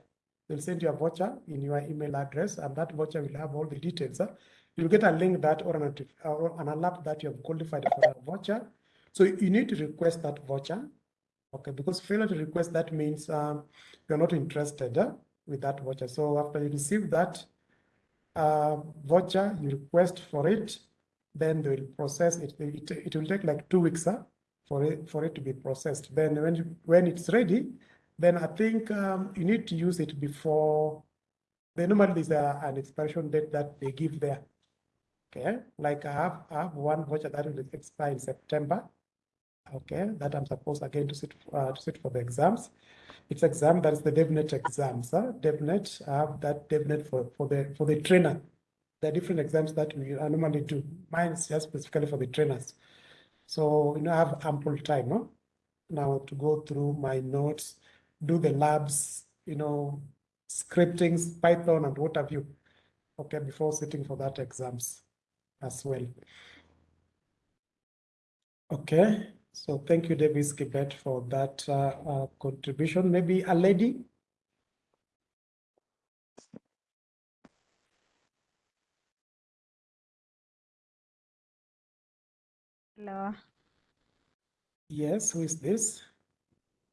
They'll send you a voucher in your email address, and that voucher will have all the details. huh? You'll get a link that or an, or an alert that you have qualified for a voucher. So you need to request that voucher. Okay, because failure to request that means um, you're not interested huh, with that voucher. So after you receive that uh, voucher, you request for it, then they will process it. It, it will take like two weeks huh, for it for it to be processed. Then when when it's ready, then I think um, you need to use it before. They normally there's an expiration date that they give there. Okay, like I have I have one voucher that will expire in September. Okay, that I'm supposed again to sit uh, to sit for the exams. It's exam that is the DevNet exams. Huh? DevNet, I have that DevNet for for the for the trainer. There are different exams that we normally do. Mine is just specifically for the trainers. So you know I have ample time huh? now to go through my notes, do the labs, you know, scriptings, Python, and what have you. Okay, before sitting for that exams as well. Okay, so thank you, Davis Kibet, for that uh, uh, contribution. Maybe a lady? Hello, Yes, who is this?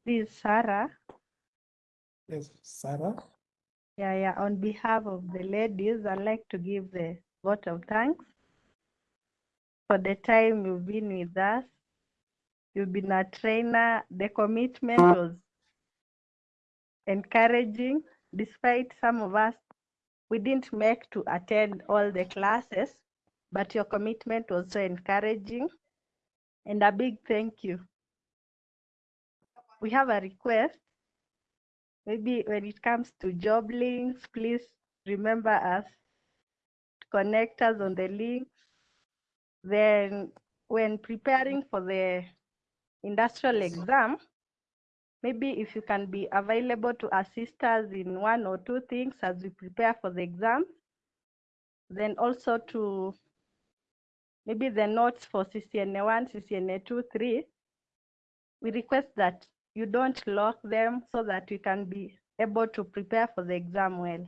this is Sarah. Yes, Sarah. Yeah, yeah. On behalf of the ladies, I'd like to give the vote of thanks for the time you've been with us. You've been a trainer. The commitment was encouraging, despite some of us, we didn't make to attend all the classes, but your commitment was so encouraging. And a big thank you. We have a request. Maybe when it comes to job links, please remember us, connect us on the links. Then when preparing for the industrial exam, maybe if you can be available to assist us in one or two things as we prepare for the exam. Then also to maybe the notes for CCNA one, CCNA two, three. We request that you don't lock them so that we can be able to prepare for the exam well.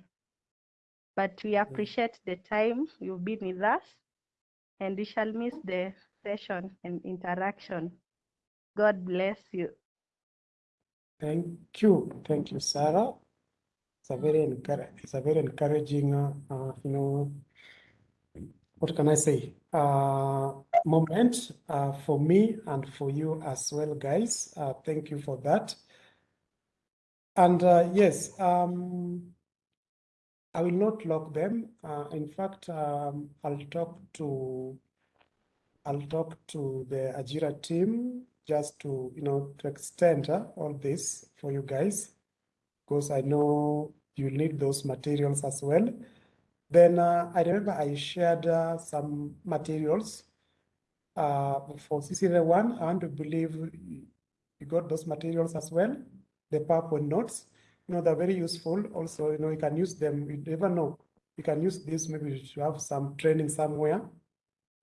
But we appreciate the time you've been with us and we shall miss the session and interaction. God bless you. Thank you, thank you, Sarah. It's a very encouraging, it's a very encouraging, uh, uh, you know, what can I say? Uh, moment uh, for me and for you as well, guys. Uh, thank you for that. And uh, yes, um, I will not lock them. Uh, in fact, um, I'll talk to I'll talk to the Ajira team just to you know to extend uh, all this for you guys because I know you need those materials as well. Then uh, I remember I shared uh, some materials uh, for CCNA one. I want to believe you got those materials as well, the PowerPoint notes. You know, they're very useful. Also, you know, you can use them. You never know. You can use this maybe to have some training somewhere.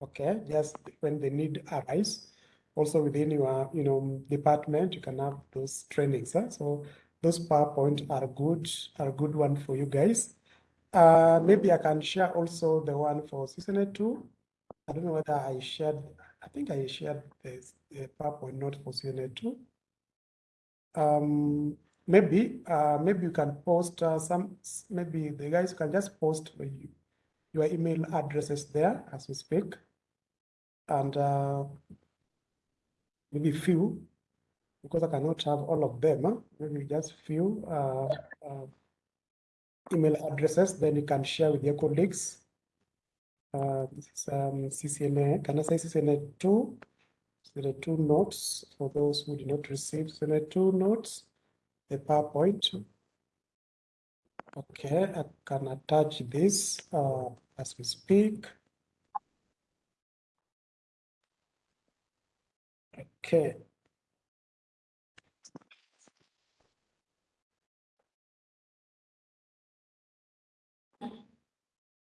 Okay, just when the need arise. Also within your, you know, department, you can have those trainings. Huh? So those PowerPoint are good, are a good one for you guys. Uh, maybe I can share also the one for season two. I don't know whether I shared, I think I shared the, the PowerPoint not for season two. Um, maybe, uh, maybe you can post uh, some, maybe the guys can just post you, your email addresses there as we speak. And uh, maybe few, because I cannot have all of them, maybe just few uh, uh, email addresses, then you can share with your colleagues. Uh, this is um, CCNA, can I say CCNA two? CCNA two notes for those who did not receive CCNA two notes, the PowerPoint. Okay, I can attach this uh, as we speak. Okay.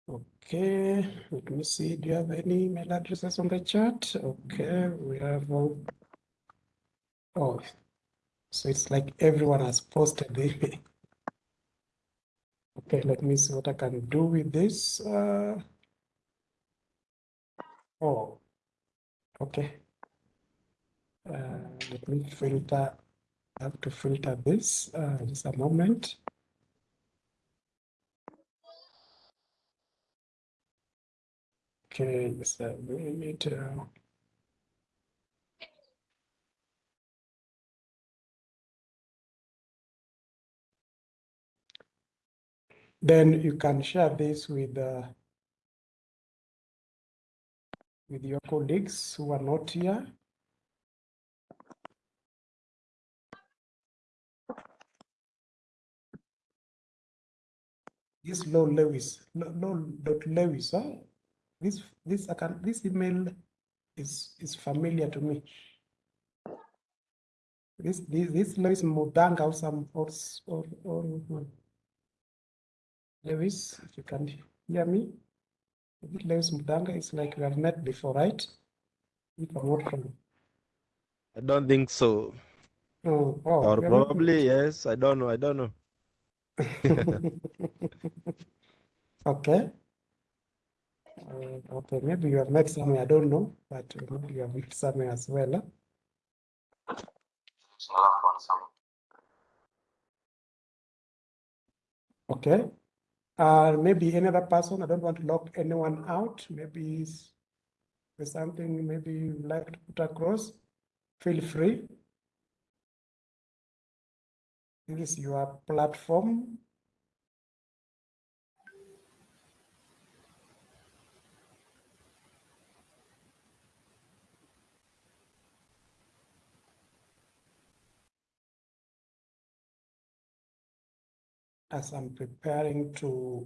Okay, let me see. Do you have any email addresses on the chat? Okay, we have. um, Oh, so it's like everyone has posted the email. Okay, let me see what I can do with this. Uh, oh, okay. Uh, let me filter. I have to filter this. Uh, just a moment. Okay, just a minute. uh, Then you can share this with uh, with your colleagues who are not here. This Low Lewis, Low dot Lewis, huh? This this I can this email is is familiar to me. This this this Lewis Mudanga or some or or or hmm. Lewis, if you can hear me. This Lewis Mudanga is like we have met before, right? If I'm not wrong. I don't think so. Oh, oh, Or we have not probably yes. I don't know. I don't know. Okay. Uh, okay, maybe you have met somewhere, I don't know, but maybe you have met somewhere as well. huh? Okay. Uh, maybe another person, I don't want to lock anyone out, maybe there's something maybe you'd like to put across, feel free. This is your platform. as I'm preparing to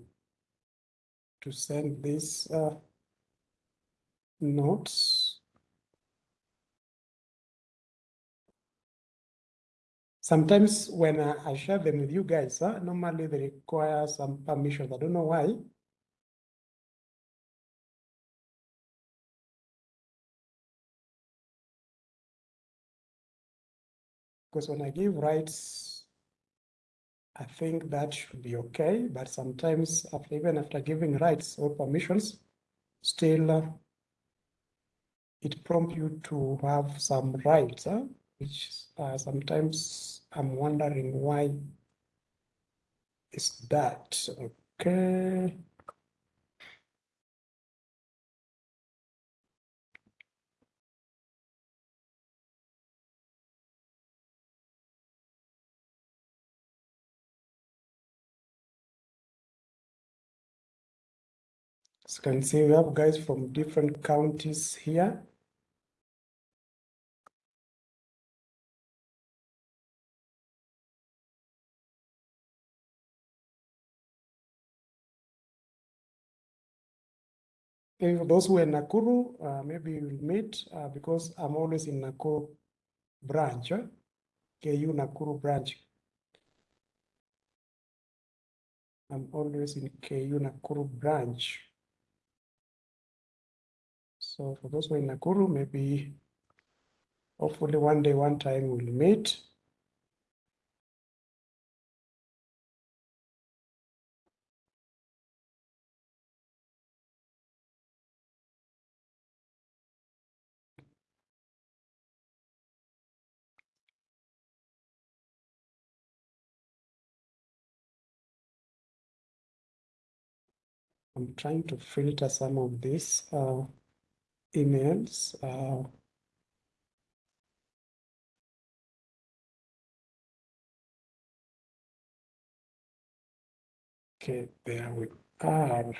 to send these uh, notes. Sometimes when I, I share them with you guys, uh, normally they require some permissions. I don't know why. Because when I give rights, I think that should be okay. But sometimes after, even after giving rights or permissions, still uh, it prompts you to have some rights, huh? Which uh, sometimes I'm wondering why is that. Okay. As you can see, we have guys from different counties here. Those who are in Nakuru, uh, maybe we'll meet uh, because I'm always in Nakuru branch, eh? KU Nakuru branch. I'm always in KU Nakuru branch. So for those who are in Nakuru, maybe hopefully one day, one time we'll meet. I'm trying to filter some of these uh, emails. Uh, okay, there we are.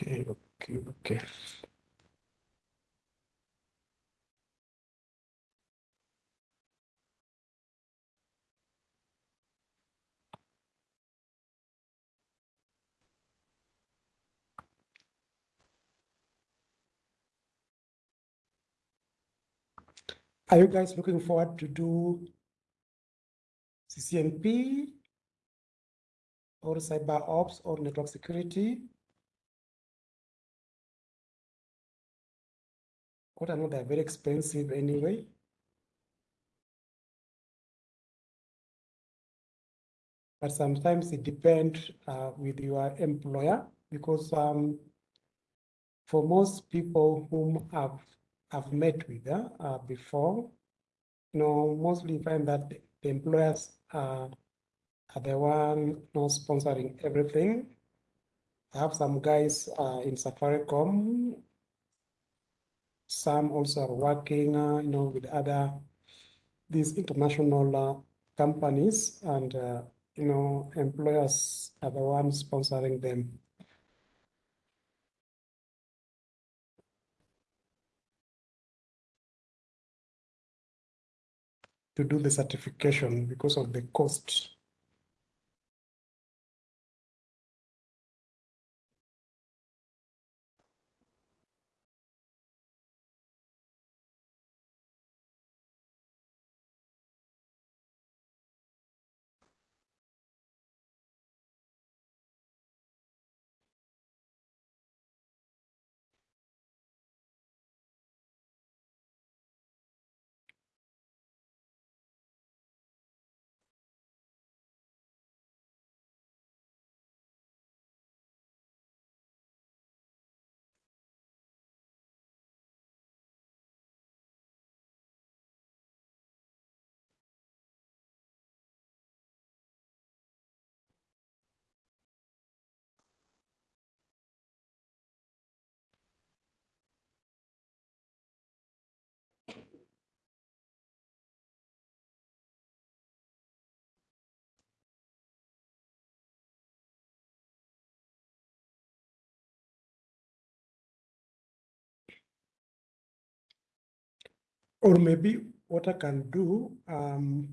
Okay, okay, okay. Are you guys looking forward to do CCNP or cyber ops or network security? What I know they're very expensive anyway. But sometimes it depends uh, with your employer because um, for most people whom I've, I've met with uh, uh, before, you know, mostly find that the employers uh, are the one you know, sponsoring everything. I have some guys uh, in Safaricom some also are working, uh, you know, with other these international uh, companies, and uh, you know, employers are the ones sponsoring them. To do the certification because of the cost. Or maybe what I can do, um,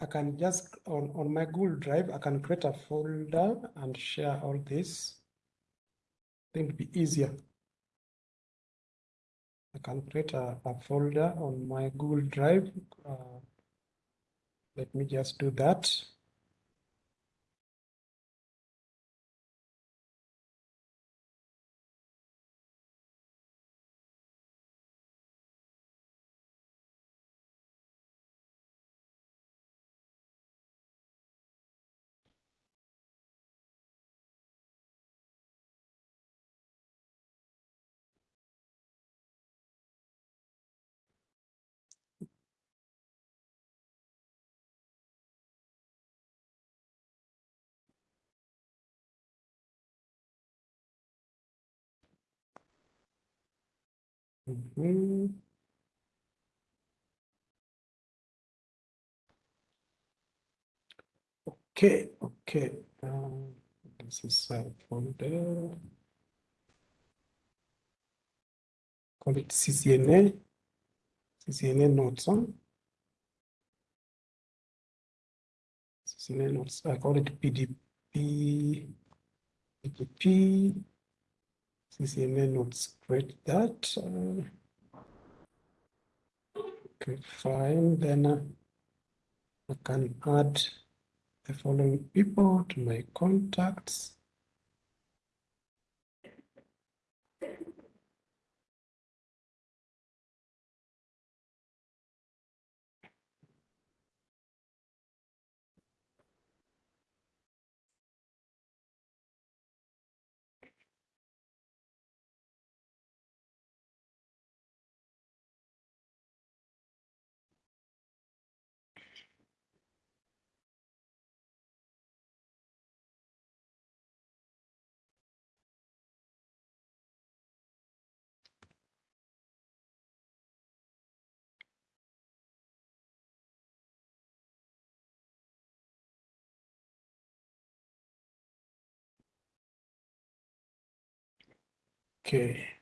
I can just on, on my Google Drive, I can create a folder and share all this. I think it'd be easier. I can create a, a folder on my Google Drive. Uh, let me just do that. Mhm. Okay, okay. Um, this is uh, folder. Call it CCNA. CCNA notes on. CCNA notes. I call it PDP. PDP. CCNA notes. Create that. uh, Okay, fine. Then uh, I can add the following people to my contacts. Okay.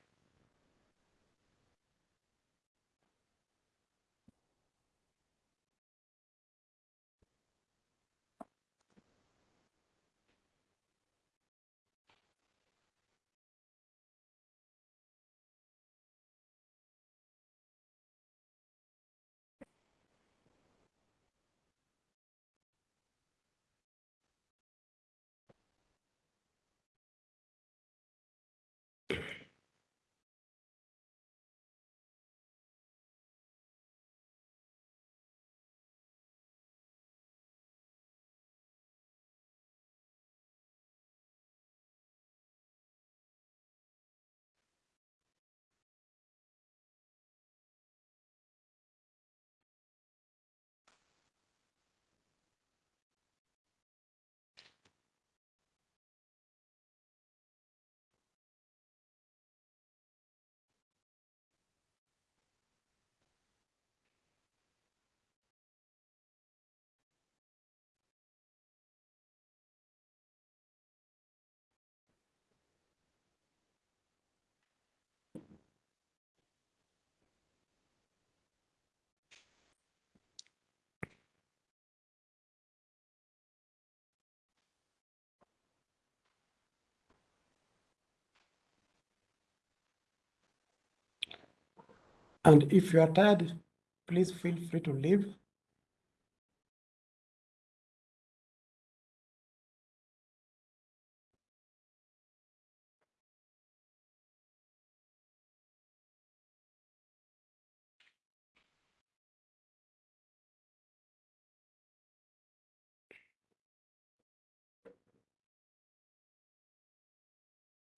And if you are tired, please feel free to leave.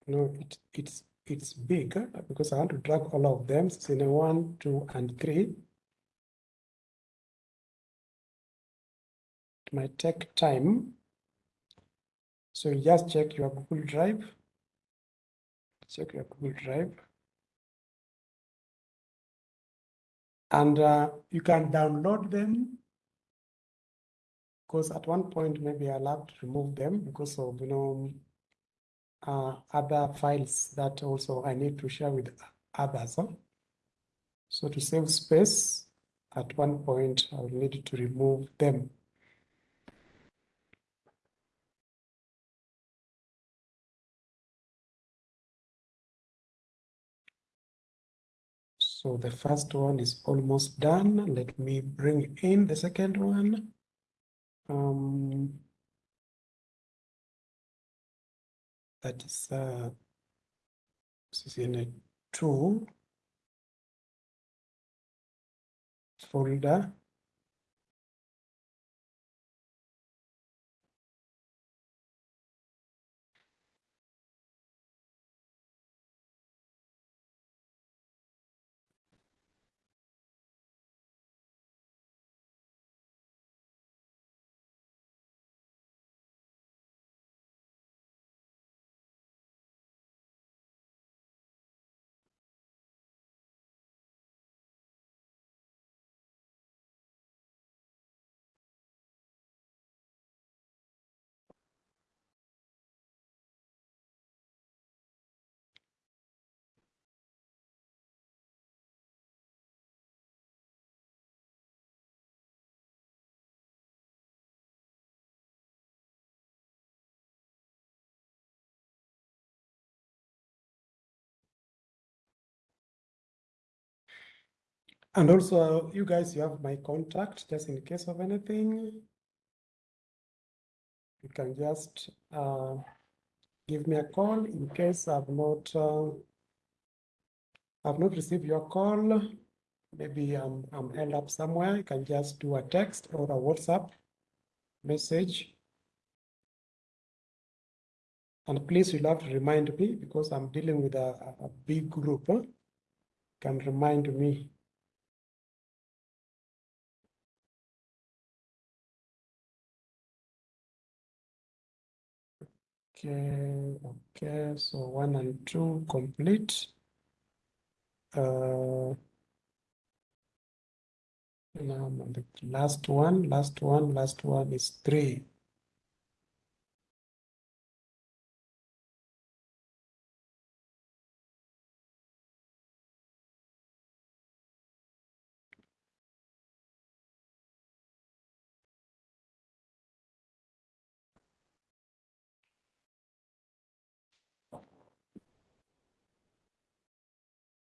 No, it, it's it's big uh, because I want to drag all of them. In one, two, and three. It might take time. So just check your Google Drive. Check your Google Drive. And uh, you can download them. Because at one point, maybe I'll have to remove them because of, you know, uh, other files that also I need to share with others. huh? So to save space, at one point, I'll need to remove them. So the first one is almost done. Let me bring in the second one. Um, that is uh, CCNA two folder. And also, you guys, you have my contact, just in case of anything. You can just uh, give me a call in case I've not uh, I've not received your call. Maybe I'm I'm held up somewhere. You can just do a text or a WhatsApp message. And please, you'll have to remind me because I'm dealing with a, a- big group. huh? Can remind me. Okay, okay, so one and two complete. Uh, now the last one, last one, last one is three.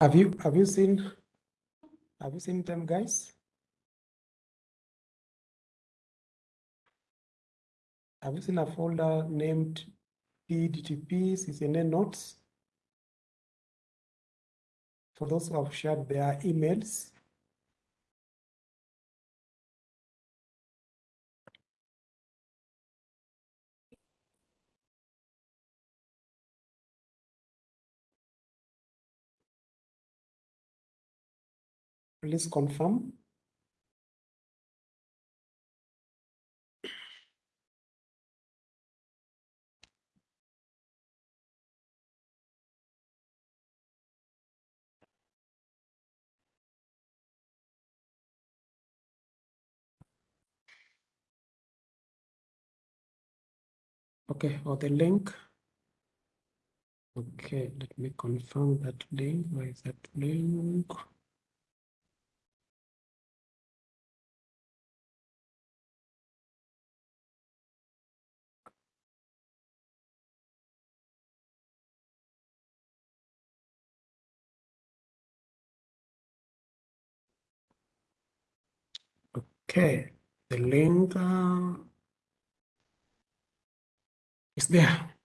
Have you have you seen have you seen them guys? Have you seen a folder named PDTP CCNA notes? For those who have shared their emails, please confirm. Okay, or the link. Okay, let me confirm that link. Where is that link? Okay, the link uh, is there.